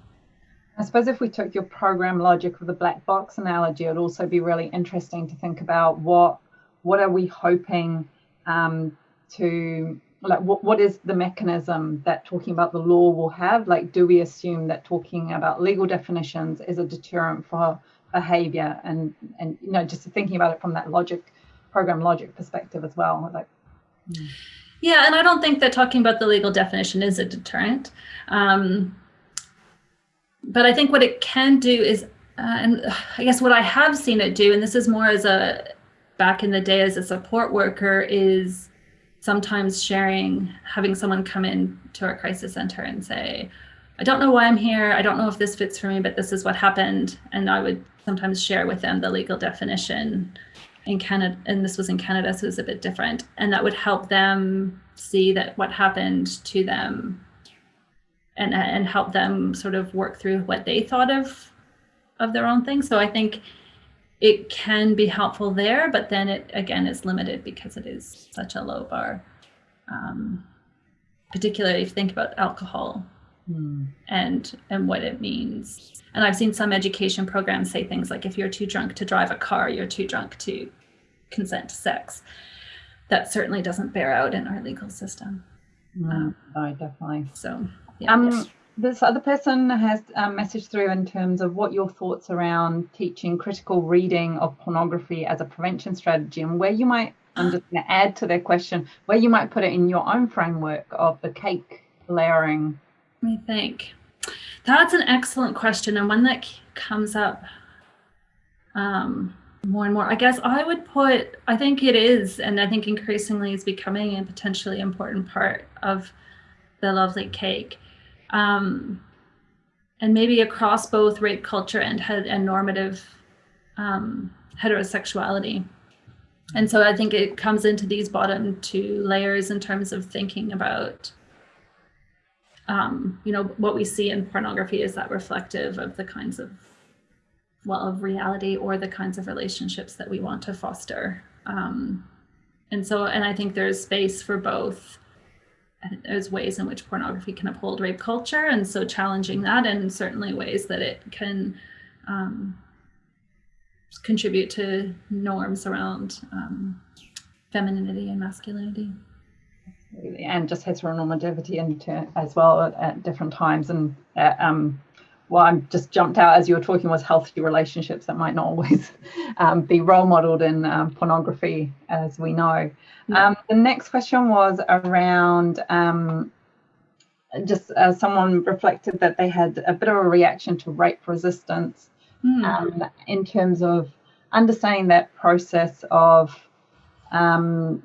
I suppose if we took your program logic of the black box analogy, it'd also be really interesting to think about what what are we hoping um, to like what, what is the mechanism that talking about the law will have? Like do we assume that talking about legal definitions is a deterrent for behavior? And and you know just thinking about it from that logic program logic perspective as well like hmm. yeah and i don't think that talking about the legal definition is a deterrent. Um, but i think what it can do is uh, and i guess what i have seen it do and this is more as a back in the day as a support worker is sometimes sharing, having someone come in to our crisis center and say, I don't know why I'm here. I don't know if this fits for me, but this is what happened. And I would sometimes share with them the legal definition in Canada. And this was in Canada, so it was a bit different. And that would help them see that what happened to them and, and help them sort of work through what they thought of of their own thing. So I think it can be helpful there, but then it again is limited because it is such a low bar. Um, particularly if you think about alcohol mm. and and what it means. And I've seen some education programs say things like if you're too drunk to drive a car, you're too drunk to consent to sex. That certainly doesn't bear out in our legal system. Mm, um, no, definitely. So Um, this other person has a message through in terms of what your thoughts around teaching critical reading of pornography as a prevention strategy and where you might i'm just going to add to their question where you might put it in your own framework of the cake layering. Let me think. That's an excellent question and one that comes up um, more and more. I guess i would put i think it is and i think increasingly is becoming a potentially important part of the lovely cake um, and maybe across both rape culture and and normative um, heterosexuality. And so I think it comes into these bottom two layers in terms of thinking about, um, you know, what we see in pornography is that reflective of the kinds of, well, of reality or the kinds of relationships that we want to foster. Um, and so, and I think there's space for both there's ways in which pornography can uphold rape culture, and so challenging that, and certainly ways that it can um, contribute to norms around um, femininity and masculinity. And just heteronormativity in as well at, at different times. And uh, um, what I'm just jumped out as you were talking was healthy relationships that might not always um, be role modeled in um, pornography, as we know. Um, the next question was around um, just uh, someone reflected that they had a bit of a reaction to rape resistance mm. in terms of understanding that process of um,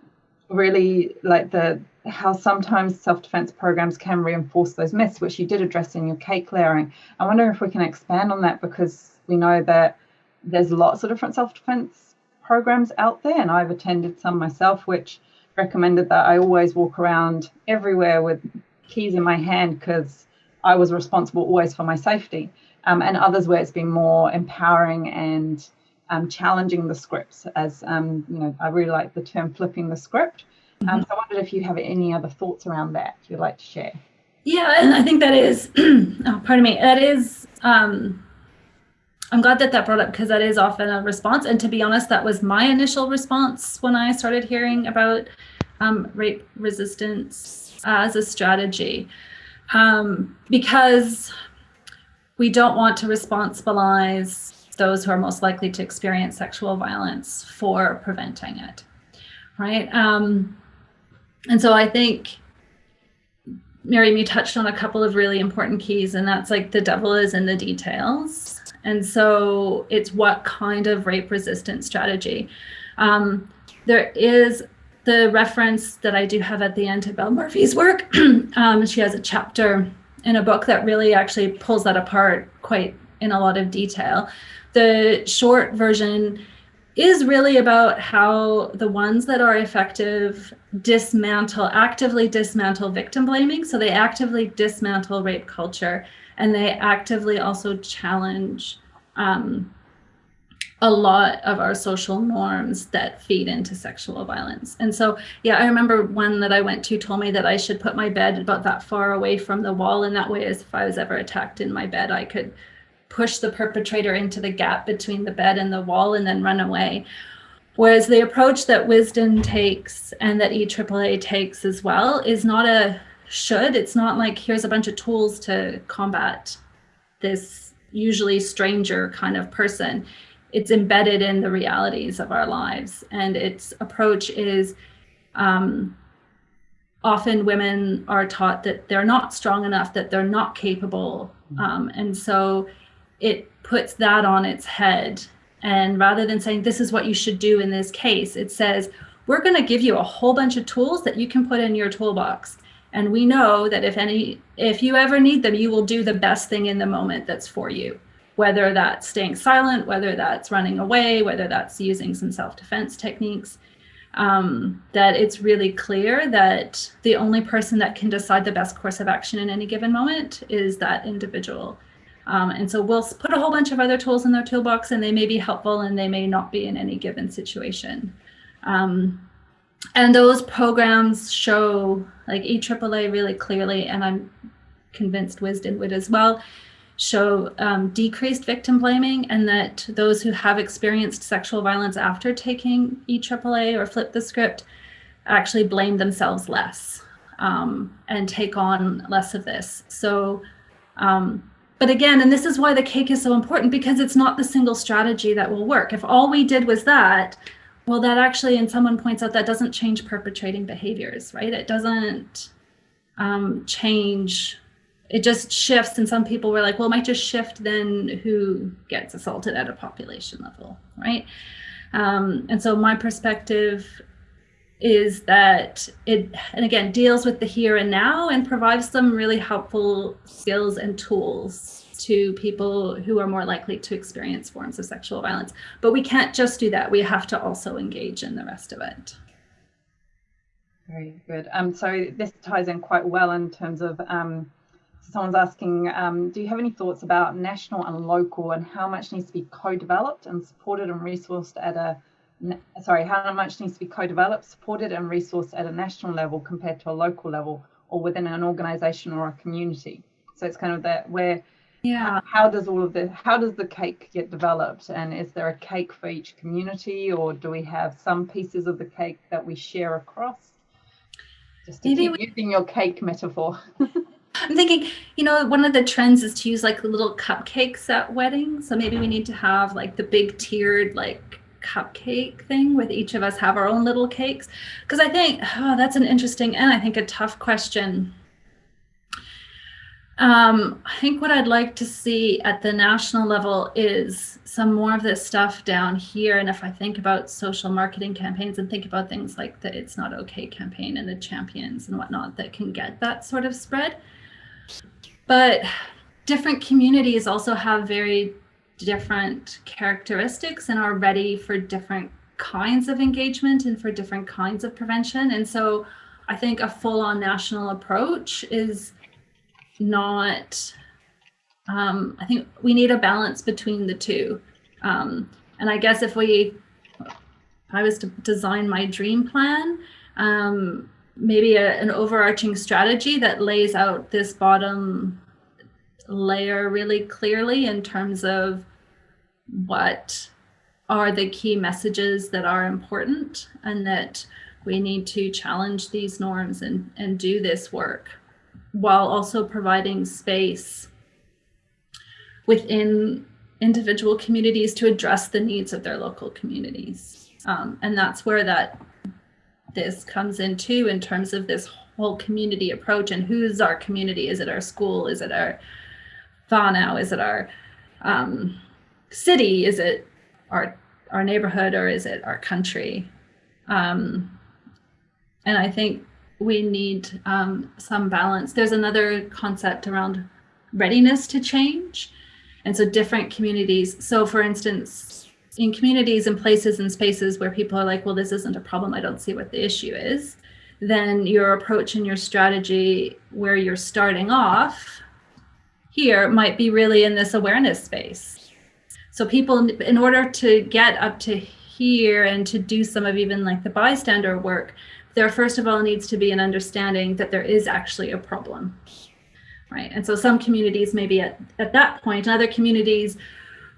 really like the how sometimes self-defense programs can reinforce those myths, which you did address in your cake layering. I wonder if we can expand on that because we know that there's lots of different self-defense programs out there, and I've attended some myself, which recommended that I always walk around everywhere with keys in my hand because I was responsible always for my safety. Um, and others where it's been more empowering and um, challenging the scripts as um, you know i really like the term flipping the script um, so I wondered if you have any other thoughts around that you'd like to share. Yeah, and I think that is, oh, pardon me, that is, um, I'm glad that that brought up because that is often a response. And to be honest, that was my initial response when I started hearing about um, rape resistance as a strategy. Um, because we don't want to responsibilize those who are most likely to experience sexual violence for preventing it, right? Um, and so I think Miriam, you touched on a couple of really important keys, and that's like the devil is in the details. And so it's what kind of rape resistant strategy. Um, there is the reference that I do have at the end to Belle Murphy's work. um, she has a chapter in a book that really actually pulls that apart quite in a lot of detail. The short version is really about how the ones that are effective dismantle, actively dismantle victim blaming. So they actively dismantle rape culture and they actively also challenge um, a lot of our social norms that feed into sexual violence. And so, yeah, I remember one that I went to told me that I should put my bed about that far away from the wall. And that way, as if I was ever attacked in my bed, I could push the perpetrator into the gap between the bed and the wall and then run away. Whereas the approach that Wisdom takes and that EAAA takes as well is not a should. It's not like here's a bunch of tools to combat this usually stranger kind of person. It's embedded in the realities of our lives. And its approach is um, often women are taught that they're not strong enough, that they're not capable. Mm-hmm. Um, and so it puts that on its head. And rather than saying, this is what you should do in this case, it says, we're going to give you a whole bunch of tools that you can put in your toolbox. And we know that if any, if you ever need them, you will do the best thing in the moment that's for you. Whether that's staying silent, whether that's running away, whether that's using some self-defense techniques, um, that it's really clear that the only person that can decide the best course of action in any given moment is that individual. Um, and so we'll put a whole bunch of other tools in their toolbox and they may be helpful and they may not be in any given situation. Um, and those programs show like EAAA really clearly, and I'm convinced Wisdom would as well, show um, decreased victim blaming and that those who have experienced sexual violence after taking EAAA or flip the script actually blame themselves less um, and take on less of this. So um, but again, and this is why the cake is so important because it's not the single strategy that will work. If all we did was that, well, that actually, and someone points out that doesn't change perpetrating behaviors, right? It doesn't um, change, it just shifts. And some people were like, well, it might just shift then who gets assaulted at a population level, right? Um, and so my perspective is that it, and again, deals with the here and now and provides some really helpful skills and tools to people who are more likely to experience forms of sexual violence. But we can't just do that. We have to also engage in the rest of it. Very good. Um, so this ties in quite well in terms of um, someone's asking, um, do you have any thoughts about national and local and how much needs to be co-developed and supported and resourced at a sorry, how much needs to be co-developed, supported and resourced at a national level compared to a local level or within an organization or a community. So it's kind of that where yeah. how does all of the how does the cake get developed? And is there a cake for each community or do we have some pieces of the cake that we share across? Just to keep we, using your cake metaphor. I'm thinking you know one of the trends is to use like little cupcakes at weddings. So maybe we need to have like the big tiered like cupcake thing with each of us have our own little cakes? Because I think oh, that's an interesting and I think a tough question. Um, I think what I'd like to see at the national level is some more of this stuff down here. And if I think about social marketing campaigns and think about things like the It's Not Okay campaign and the champions and whatnot that can get that sort of spread. But different communities also have very different characteristics and are ready for different kinds of engagement and for different kinds of prevention. And so I think a full on national approach is not, um, I think we need a balance between the two. Um, and I guess if we, if I was to design my dream plan, um, maybe a, an overarching strategy that lays out this bottom layer really clearly in terms of what are the key messages that are important and that we need to challenge these norms and, and do this work while also providing space within individual communities to address the needs of their local communities. Um, and that's where that this comes into in terms of this whole community approach and who's our community? Is it our school? Is it our whānau? Is it our um, city? Is it our our neighborhood or is it our country? Um, and I think we need um, some balance. There's another concept around readiness to change. And so different communities. So for instance, in communities and places and spaces where people are like, well, this isn't a problem. I don't see what the issue is. Then your approach and your strategy where you're starting off here might be really in this awareness space. So people, in order to get up to here and to do some of even like the bystander work, there first of all needs to be an understanding that there is actually a problem right? And so some communities maybe at, at that point and other communities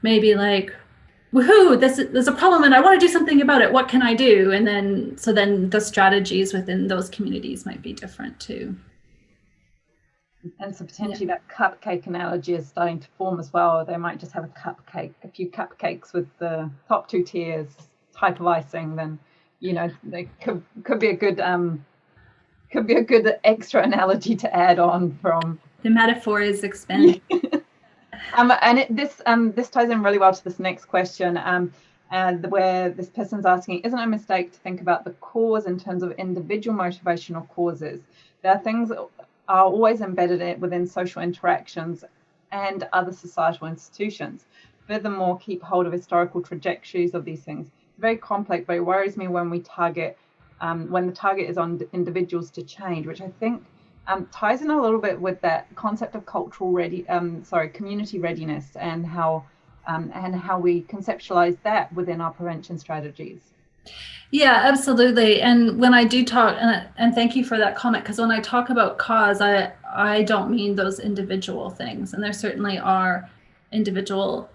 maybe like woohoo this there's a problem and i want to do something about it what can i do? And then so then the strategies within those communities might be different too and so potentially yeah. that cupcake analogy is starting to form as well they might just have a cupcake a few cupcakes with the top two tiers type of icing then you know, they could could be a good um could be a good extra analogy to add on from the metaphor is expanding. um, and it, this um this ties in really well to this next question. Um, and where this person's asking, isn't it a mistake to think about the cause in terms of individual motivational causes? There are things are always embedded within social interactions and other societal institutions. Furthermore, keep hold of historical trajectories of these things It's very complex, but it worries me when we target, um, when the target is on individuals to change, which I think um, ties in a little bit with that concept of cultural ready, um, sorry, community readiness and how um, and how we conceptualize that within our prevention strategies. Yeah, absolutely. And when I do talk, and, and thank you for that comment, because when I talk about cause, I I don't mean those individual things, and there certainly are individual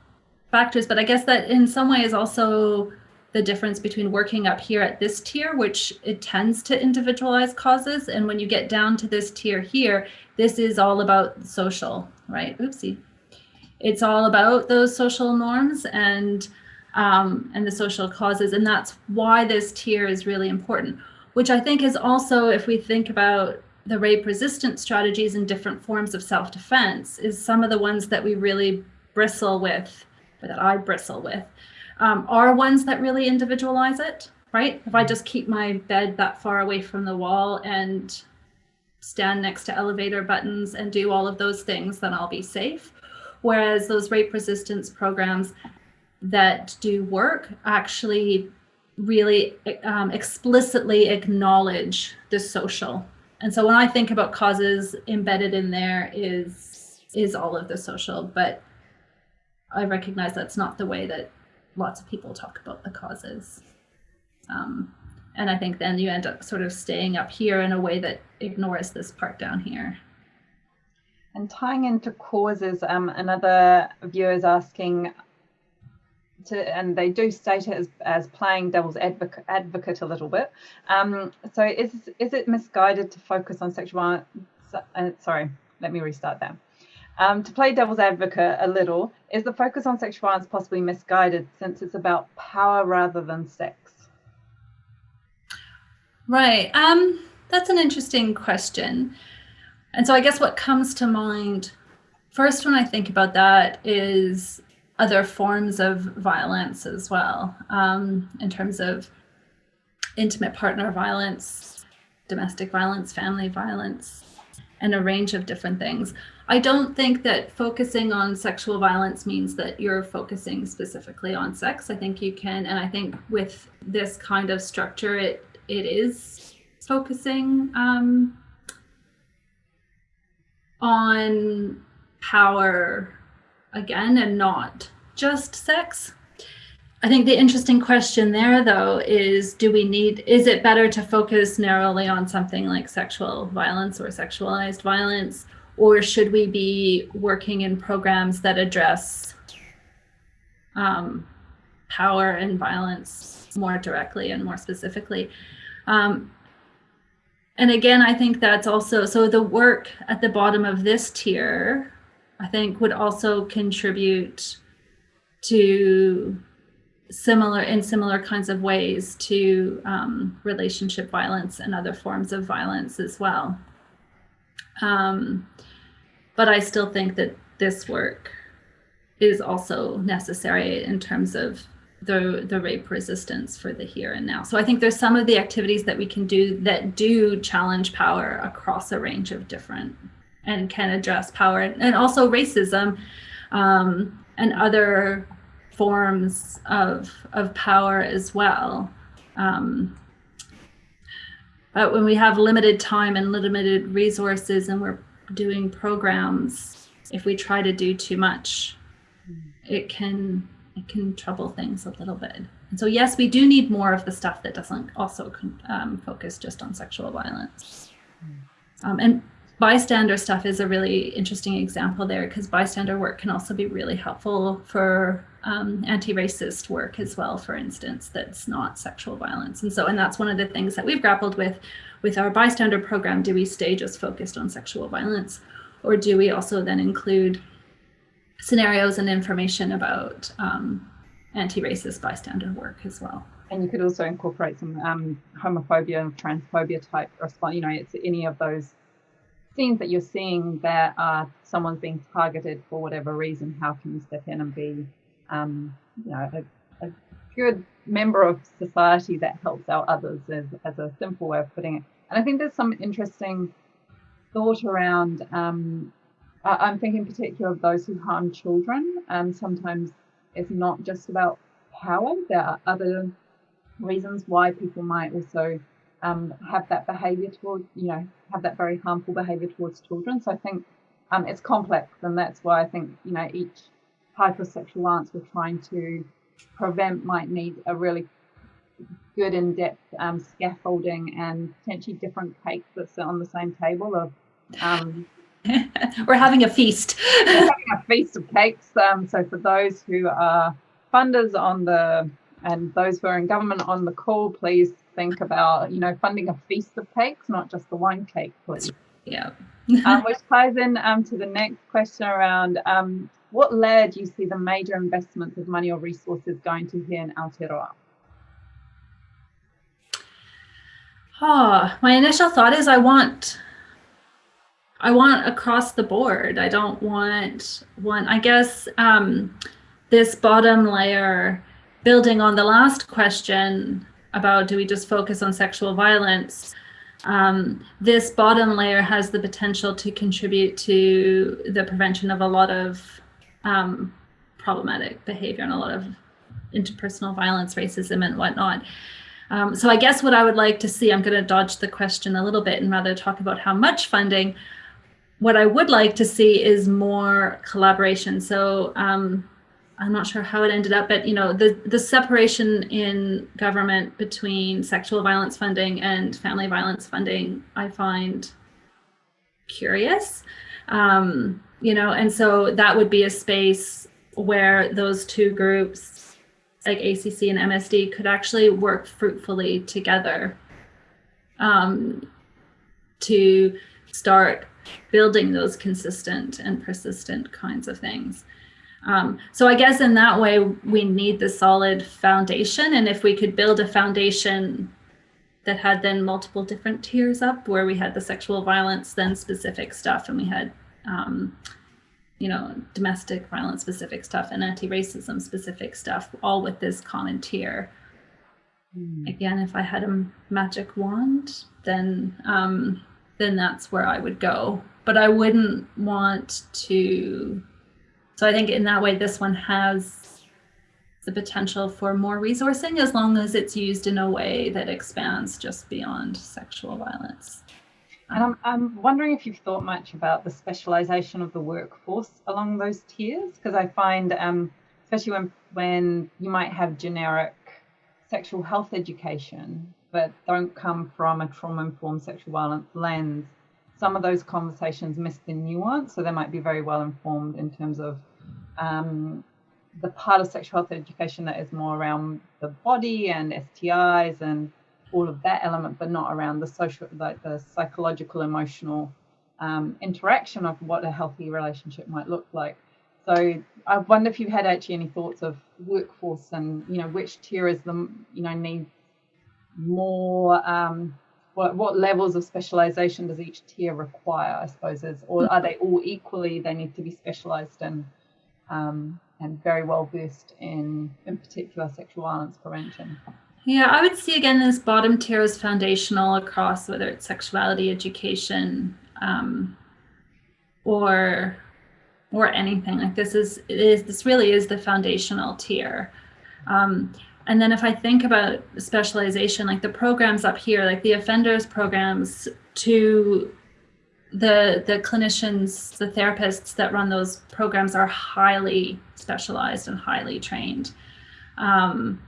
factors, but I guess that in some ways also the difference between working up here at this tier, which it tends to individualize causes. And when you get down to this tier here, this is all about social, right? Oopsie. It's all about those social norms and um, and the social causes. And that's why this tier is really important, which I think is also, if we think about the rape resistant strategies and different forms of self-defense, is some of the ones that we really bristle with, or that I bristle with um, are ones that really individualize it, right? If I just keep my bed that far away from the wall and stand next to elevator buttons and do all of those things, then I'll be safe. Whereas those rape resistance programs that do work actually really um, explicitly acknowledge the social. And so when I think about causes embedded in there is is all of the social, but I recognize that's not the way that lots of people talk about the causes. Um, and I think then you end up sort of staying up here in a way that ignores this part down here. And tying into causes, um, another viewer is asking, to, and they do state it as, as playing devil's advocate, advocate a little bit. Um, so is is it misguided to focus on sexual? Uh, sorry, let me restart that. Um, to play devil's advocate a little, is the focus on sexual violence possibly misguided since it's about power rather than sex? Right. Um, that's an interesting question. And so I guess what comes to mind first when I think about that is other forms of violence as well, um, in terms of intimate partner violence, domestic violence, family violence, and a range of different things. I don't think that focusing on sexual violence means that you're focusing specifically on sex. I think you can, and I think with this kind of structure, it it is focusing um, on power again and not just sex. I think the interesting question there, though, is do we need, is it better to focus narrowly on something like sexual violence or sexualized violence? Or should we be working in programs that address um, power and violence more directly and more specifically. Um, and again, I think that's also so the work at the bottom of this tier, I think, would also contribute to similar in similar kinds of ways to um, relationship violence and other forms of violence as well. Um, but I still think that this work is also necessary in terms of the the rape resistance for the here and now. So I think there's some of the activities that we can do that do challenge power across a range of different and can address power and also racism um, and other forms of of power as well. Um, but when we have limited time and limited resources and we're doing programs, if we try to do too much, it can it can trouble things a little bit. And so, yes, we do need more of the stuff that doesn't also um, focus just on sexual violence. Um, and bystander stuff is a really interesting example there because bystander work can also be really helpful for um, anti-racist work as well, for instance, that's not sexual violence. And so, and that's one of the things that we've grappled with with our bystander program. Do we stay just focused on sexual violence or do we also then include scenarios and information about um, anti-racist bystander work as well. And you could also incorporate some um, homophobia and transphobia type response. You know, it's any of those scenes that you're seeing that uh, someone's being targeted for whatever reason. How can you step in and be, um, you know, a, a, good member of society that helps out others as, as a simple way of putting it. And I think there's some interesting thought around um, I'm thinking in particular of those who harm children. Um, sometimes it's not just about power. There are other reasons why people might also um, have that behaviour towards, you know, have that very harmful behaviour towards children. So I think um, it's complex, and that's why I think you know each type of sexual violence we're trying to prevent might need a really good in-depth um, scaffolding and potentially different cakes that sit on the same table of um, We're having a feast. We're having a feast of cakes. Um, so for those who are funders on the and those who are in government on the call, please think about you know funding a feast of cakes, not just the one cake, please. Yeah. um, which ties in um, to the next question around um, what layer do you see the major investments of money or resources going to here in Aotearoa? Oh, my initial thought is I want I want across the board. I don't want one. I guess um, this bottom layer, building on the last question about do we just focus on sexual violence, um, this bottom layer has the potential to contribute to the prevention of a lot of um, problematic behavior and a lot of interpersonal violence, racism, and whatnot. Um, so I guess what I would like to see, I'm going to dodge the question a little bit and rather talk about how much funding what I would like to see is more collaboration. So um, I'm not sure how it ended up, but you know, the the separation in government between sexual violence funding and family violence funding, I find curious. Um, you know, and so that would be a space where those two groups, like ACC and MSD, could actually work fruitfully together um, to start building those consistent and persistent kinds of things. Um, so I guess in that way, we need the solid foundation. And if we could build a foundation that had then multiple different tiers up where we had the sexual violence, then specific stuff, and we had, um, you know, domestic violence specific stuff and anti-racism specific stuff, all with this common tier. Mm. Again, if I had a magic wand, then um, then that's where I would go. But I wouldn't want to. So I think in that way, this one has the potential for more resourcing as long as it's used in a way that expands just beyond sexual violence. And I'm, I'm wondering if you've thought much about the specialization of the workforce along those tiers, because I find, um, especially when, when you might have generic sexual health education, but don't come from a trauma informed sexual violence lens, some of those conversations miss the nuance. So they might be very well informed in terms of, um, the part of sexual health education that is more around the body and STIs and all of that element, but not around the social, like the psychological, emotional um, interaction of what a healthy relationship might look like. So I wonder if you've had actually any thoughts of workforce and you know which tier is the you know need more um, what what levels of specialization does each tier require? I suppose is or are they all equally they need to be specialized in um, and very well versed in in particular sexual violence prevention. Yeah, I would see again this bottom tier is foundational across whether it's sexuality education um, or or anything like this is is this really is the foundational tier. Um, and then if I think about specialization, like the programs up here, like the offenders programs to the the clinicians, the therapists that run those programs are highly specialized and highly trained. Um,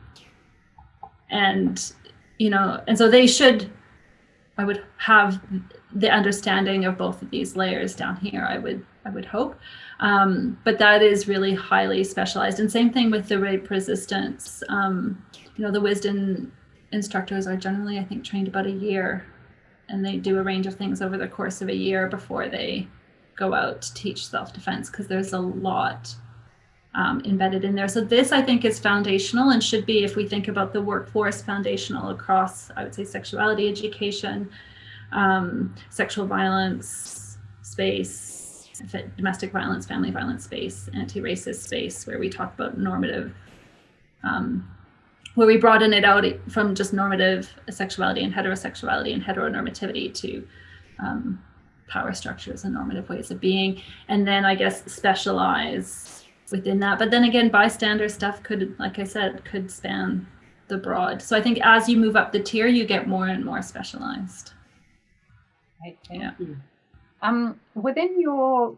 and you know and so they should i would have the understanding of both of these layers down here i would i would hope. Um, but that is really highly specialized. And same thing with the rape resistance um, you know the wisdom instructors are generally i think trained about a year. And they do a range of things over the course of a year before they go out to teach self-defense because there's a lot um, embedded in there. So this, I think, is foundational and should be, if we think about the workforce, foundational across, I would say, sexuality education, um, sexual violence space, domestic violence, family violence space, anti-racist space, where we talk about normative, um, where we broaden it out from just normative sexuality and heterosexuality and heteronormativity to um, power structures and normative ways of being. And then I guess specialize within that. But then again, bystander stuff could, like I said, could span the broad. So I think as you move up the tier, you get more and more specialized. Right, thank yeah. you. Um, within your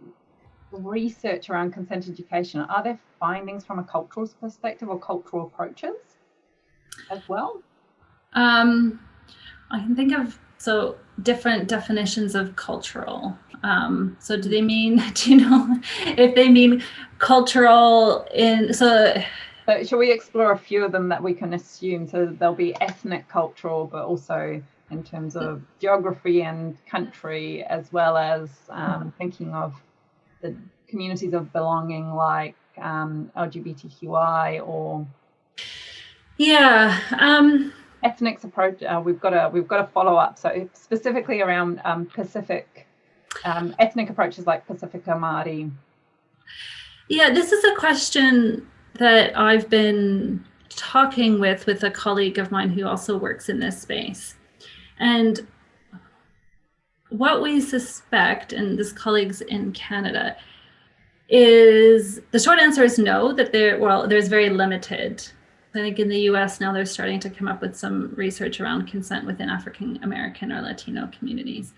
research around consent education, are there findings from a cultural perspective or cultural approaches as well? Um, I can think of so different definitions of cultural. Um, so do they mean, do you know, if they mean cultural in, so. So shall we explore a few of them that we can assume? So there'll be ethnic cultural, but also in terms of geography and country, as well as um, thinking of the communities of belonging like um, LGBTQI or. Yeah. Um, ethnics approach uh, we've got a we've got a follow up so specifically around um, pacific um, ethnic approaches like pacifica Māori yeah this is a question that i've been talking with with a colleague of mine who also works in this space and what we suspect and this colleague's in canada is the short answer is no that there well there's very limited I think in the US now they're starting to come up with some research around consent within African American or Latino communities.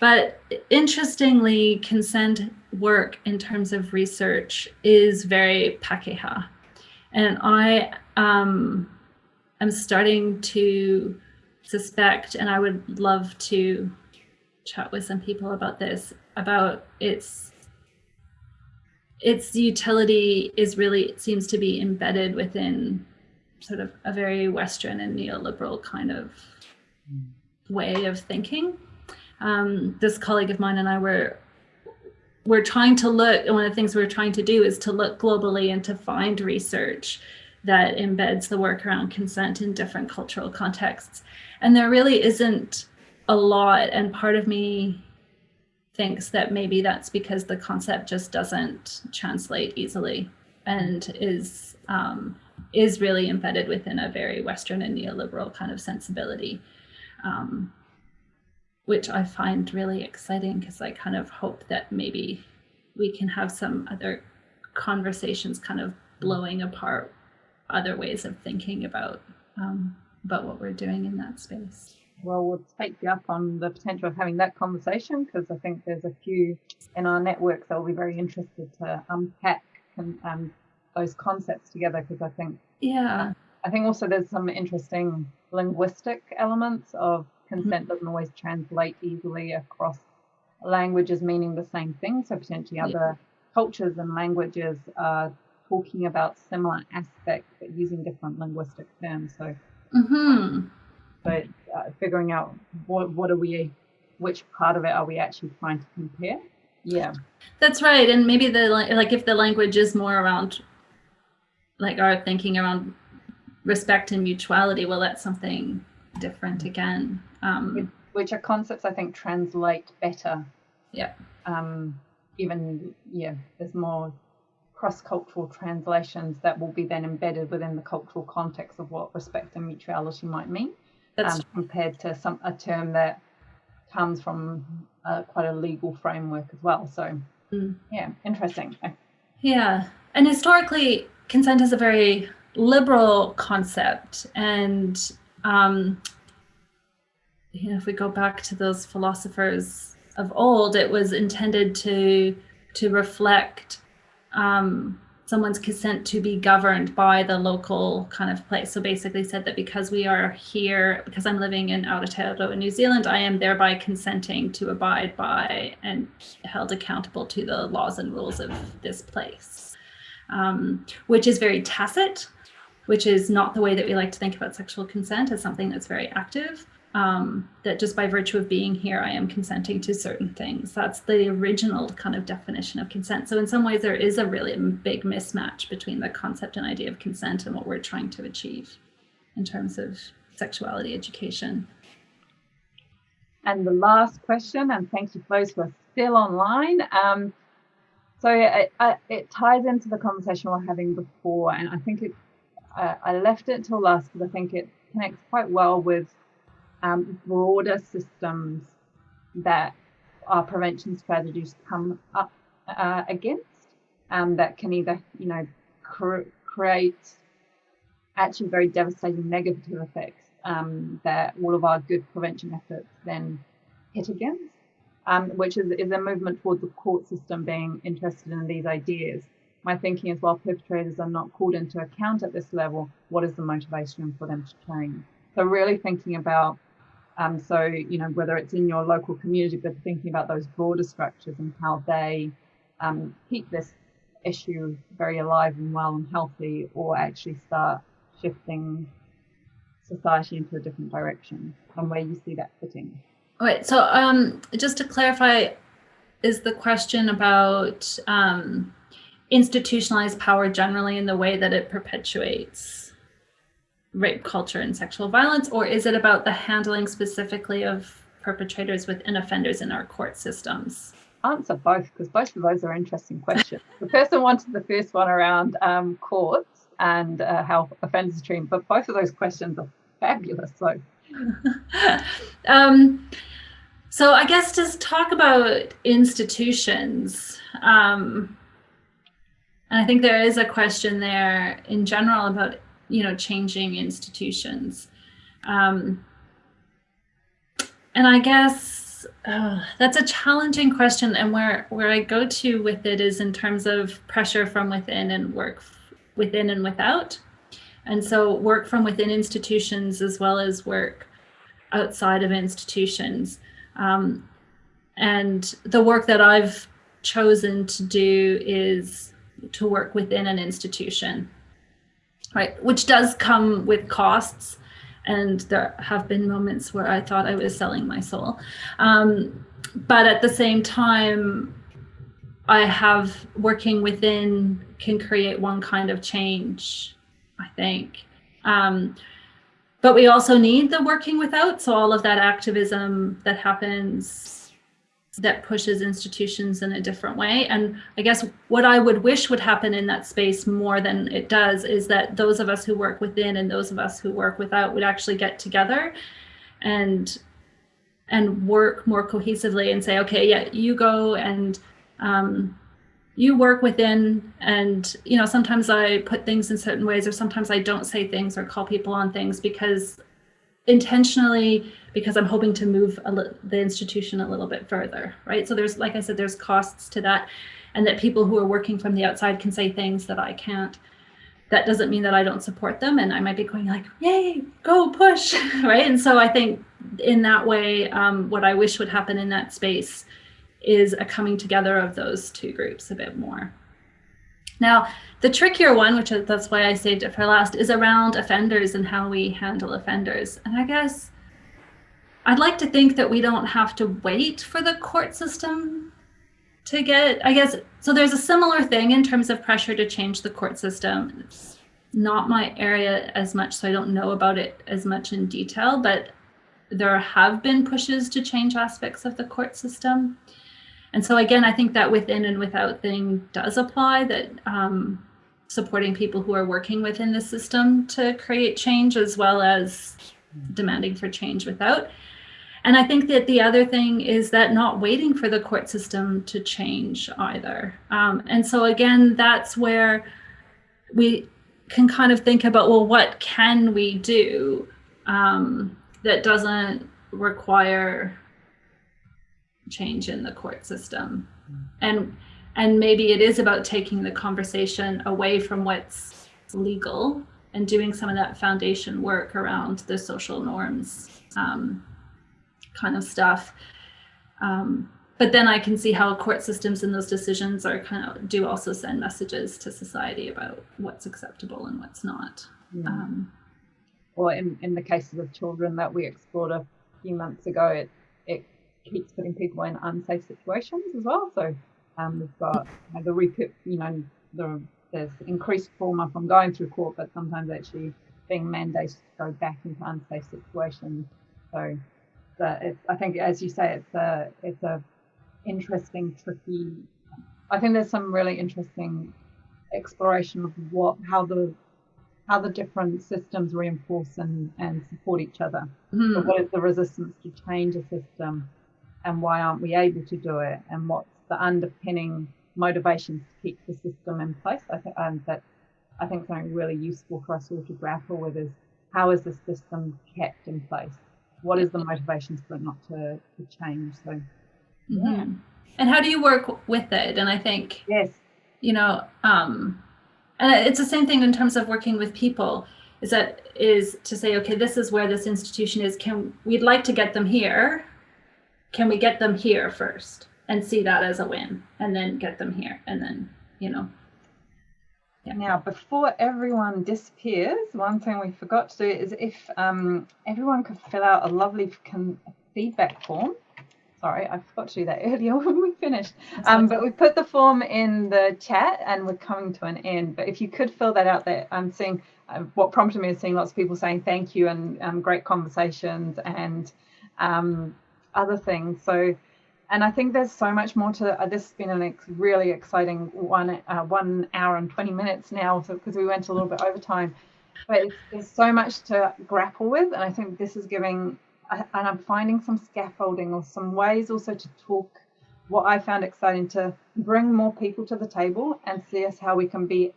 But interestingly, consent work in terms of research is very Pakeha. And I um, am starting to suspect, and I would love to chat with some people about this, about its its utility is really seems to be embedded within sort of a very Western and neoliberal kind of way of thinking. Um, this colleague of mine and I were we're trying to look, one of the things we're trying to do is to look globally and to find research that embeds the work around consent in different cultural contexts. And there really isn't a lot. And part of me thinks that maybe that's because the concept just doesn't translate easily and is um, is really embedded within a very Western and neoliberal kind of sensibility, um, which I find really exciting because I kind of hope that maybe we can have some other conversations kind of blowing apart other ways of thinking about um, about what we're doing in that space. Well, we'll take you up on the potential of having that conversation because I think there's a few in our network that will be very interested to unpack and um, those concepts together because I think yeah I think also there's some interesting linguistic elements of consent mm-hmm. doesn't always translate easily across languages meaning the same thing so potentially other cultures and languages are talking about similar aspects but using different linguistic terms. So, mm-hmm. but uh, figuring out what what are we, which part of it are we actually trying to compare? Yeah, that's right. And maybe the like if the language is more around like our thinking around respect and mutuality, well, that's something different again. Um, which are concepts I think translate better. Yeah. Um, even yeah, there's more cross-cultural translations that will be then embedded within the cultural context of what respect and mutuality might mean, um, compared to some a term that comes from uh, quite a legal framework as well. So mm. yeah, interesting. Yeah, and historically, consent is a very liberal concept, and um, you know, if we go back to those philosophers of old, it was intended to to reflect um, someone's consent to be governed by the local kind of place. So basically said that because we are here, because I'm living in Aotearoa, New Zealand, I am thereby consenting to abide by and held accountable to the laws and rules of this place, um, which is very tacit, which is not the way that we like to think about sexual consent as something that's very active um, that just by virtue of being here, I am consenting to certain things. That's the original kind of definition of consent. So in some ways, there is a really big mismatch between the concept and idea of consent and what we're trying to achieve in terms of sexuality education. And the last question, and thank you those who are still online. Um, so it, it, ties into the conversation we are having before, and I think it, uh, I left it till last because I think it connects quite well with um, broader systems that our prevention strategies come up uh, against um, that can either, you know, cr- create actually very devastating negative effects um, that all of our good prevention efforts then hit against, um, which is, is a movement towards the court system being interested in these ideas. My thinking is while perpetrators are not called into account at this level, what is the motivation for them to change? So really thinking about um, so, you know, whether it's in your local community, but thinking about those broader structures and how they um, keep this issue very alive and well and healthy, or actually start shifting society into a different direction, and where you see that fitting. Right. So, um, just to clarify, is the question about um, institutionalized power generally in the way that it perpetuates rape culture and sexual violence, or is it about the handling specifically of perpetrators within offenders in our court systems? Answer both, because both of those are interesting questions. the person wanted the first one around um, courts and uh, how offenders are treated, but both of those questions are fabulous. So, um, so I guess just talk about institutions. Um, and I think there is a question there in general about you know, changing institutions. Um, and I guess uh, that's a challenging question. And where, where I go to with it is in terms of pressure from within and work within and without. And so work from within institutions as well as work outside of institutions. Um, and the work that I've chosen to do is to work within an institution right? Which does come with costs. And there have been moments where I thought I was selling my soul. Um, but at the same time, I have working within can create one kind of change, I think. Um, but we also need the working without. So all of that activism that happens that pushes institutions in a different way. And I guess what I would wish would happen in that space more than it does is that those of us who work within and those of us who work without would actually get together and and work more cohesively and say, okay, yeah, you go and um, you work within and you know sometimes i put things in certain ways or sometimes i don't say things or call people on things because intentionally because I'm hoping to move the institution a little bit further, right? So there's, like I said, there's costs to that and that people who are working from the outside can say things that I can't. That doesn't mean that I don't support them and I might be going like, yay, go push, right? And so I think in that way, um, what I wish would happen in that space is a coming together of those two groups a bit more. Now, the trickier one, which that's why I saved it for last, is around offenders and how we handle offenders. And I guess I'd like to think that we don't have to wait for the court system to get, I guess, so there's a similar thing in terms of pressure to change the court system. It's not my area as much, so I don't know about it as much in detail, but there have been pushes to change aspects of the court system. And so again, I think that within and without thing does apply that um, supporting people who are working within the system to create change as well as demanding for change without. And I think that the other thing is that not waiting for the court system to change either. Um, and so again, that's where we can kind of think about, well, what can we do um, that doesn't require change in the court system and and maybe it is about taking the conversation away from what's legal and doing some of that foundation work around the social norms um, kind of stuff um, but then I can see how court systems and those decisions are kind of do also send messages to society about what's acceptable and what's not. Mm. Um, or in, in the cases of children that we explored a few months ago, it, it keeps putting people in unsafe situations as well. So um, we've got you know, the repeat, you know, the, there's increased trauma from going through court, but sometimes actually being mandated to go back into unsafe situations. So it's, I think, as you say, it's a it's a interesting, tricky. I think there's some really interesting exploration of what how the how the different systems reinforce and, and support each other. Mm. So what is the resistance to change a system and why aren't we able to do it? And what's the underpinning motivations to keep the system in place? I think that I think something really useful for us all to grapple with is how is the system kept in place? What is the motivations for it not to, to change? So mm-hmm. And how do you work with it? And I think yes, you know, um, and it's the same thing in terms of working with people is that is to say okay this is where this institution is can we'd like to get them here can we get them here first and see that as a win and then get them here and then you know yeah. Now, before everyone disappears, one thing we forgot to do is if um, everyone could fill out a lovely feedback form sorry, I forgot to do that earlier when we finished. Um, but we put the form in the chat and we're coming to an end. But if you could fill that out there, I'm seeing uh, what prompted me is seeing lots of people saying thank you and um, great conversations and um, other things. So, and I think there's so much more to uh, this. Has been a ex really exciting one uh, one hour and 20 minutes now because so, we went a little bit over time. But there's so much to grapple with, and I think this is giving and I'm finding some scaffolding or some ways also to talk what I found exciting to bring more people to the table and see us how we can be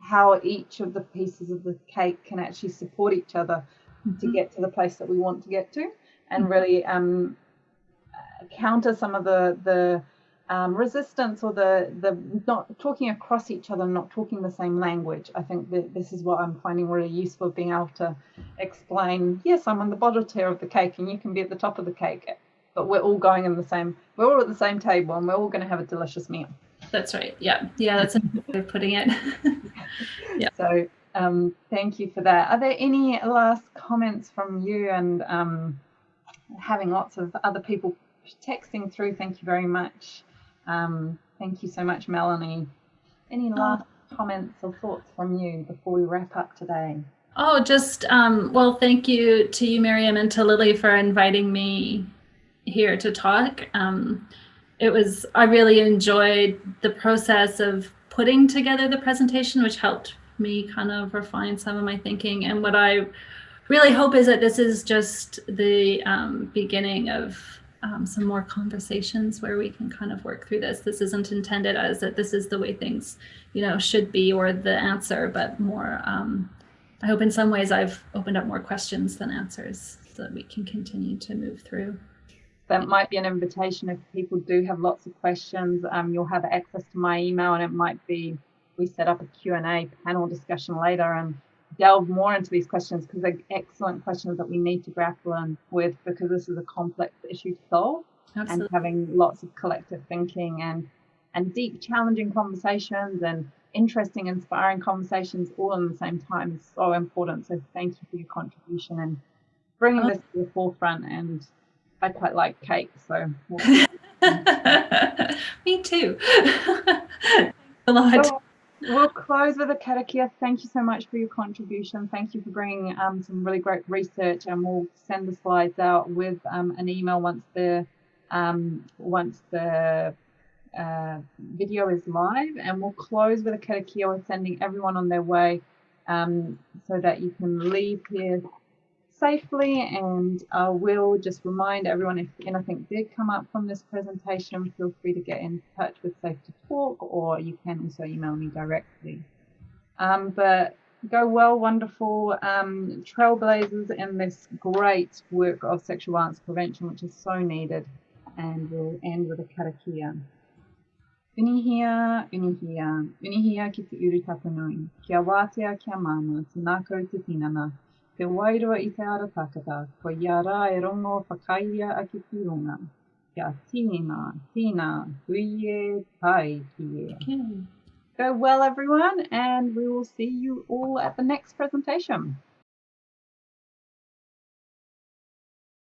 how each of the pieces of the cake can actually support each other mm-hmm. to get to the place that we want to get to and mm-hmm. really um, counter some of the the um, resistance or the the not talking across each other, not talking the same language. I think that this is what I'm finding really useful, being able to explain. Yes, I'm on the bottom tier of the cake, and you can be at the top of the cake, but we're all going in the same. We're all at the same table, and we're all going to have a delicious meal. That's right. Yeah, yeah, that's a good way of putting it. yeah. So um, thank you for that. Are there any last comments from you and um, having lots of other people texting through? Thank you very much. Um, thank you so much, Melanie. Any last oh. comments or thoughts from you before we wrap up today? Oh, just, um, well, thank you to you, Miriam, and to Lily for inviting me here to talk. Um, it was, I really enjoyed the process of putting together the presentation, which helped me kind of refine some of my thinking. And what I really hope is that this is just the um, beginning of um, some more conversations where we can kind of work through this. This isn't intended as that this is the way things, you know, should be or the answer, but more, um, I hope in some ways I've opened up more questions than answers so that we can continue to move through. That might be an invitation if people do have lots of questions. Um, you'll have access to my email and it might be we set up a Q&A panel discussion later and delve more into these questions because they're excellent questions that we need to grapple with because this is a complex issue to solve Absolutely. and having lots of collective thinking and and deep challenging conversations and interesting, inspiring conversations all in the same time is so important. So thank you for your contribution and bringing oh. this to the forefront. And I quite like cake, so. We'll Me too. a lot. So we'll close with a karakia. Thank you so much for your contribution. Thank you for bringing um, some really great research, and we'll send the slides out with um, an email once the um, once the uh, video is live. And we'll close with a karakia. We're sending everyone on their way um, so that you can leave here safely and I will just remind everyone if anything did come up from this presentation, feel free to get in touch with Safe to Talk or you can also email me directly. Um, but go well, wonderful um, trailblazers in this great work of sexual violence prevention, which is so needed. And we'll end with a karakia. Unihia, unihia, unihia ki te uru tapanui, kia wātea kia māma, te nākau te tinana, I te ara takata, ko ia rā e rongo whakaia ki. Kia tīna, tīna, huie, ki e. Go well, everyone, and we will see you all at the next presentation.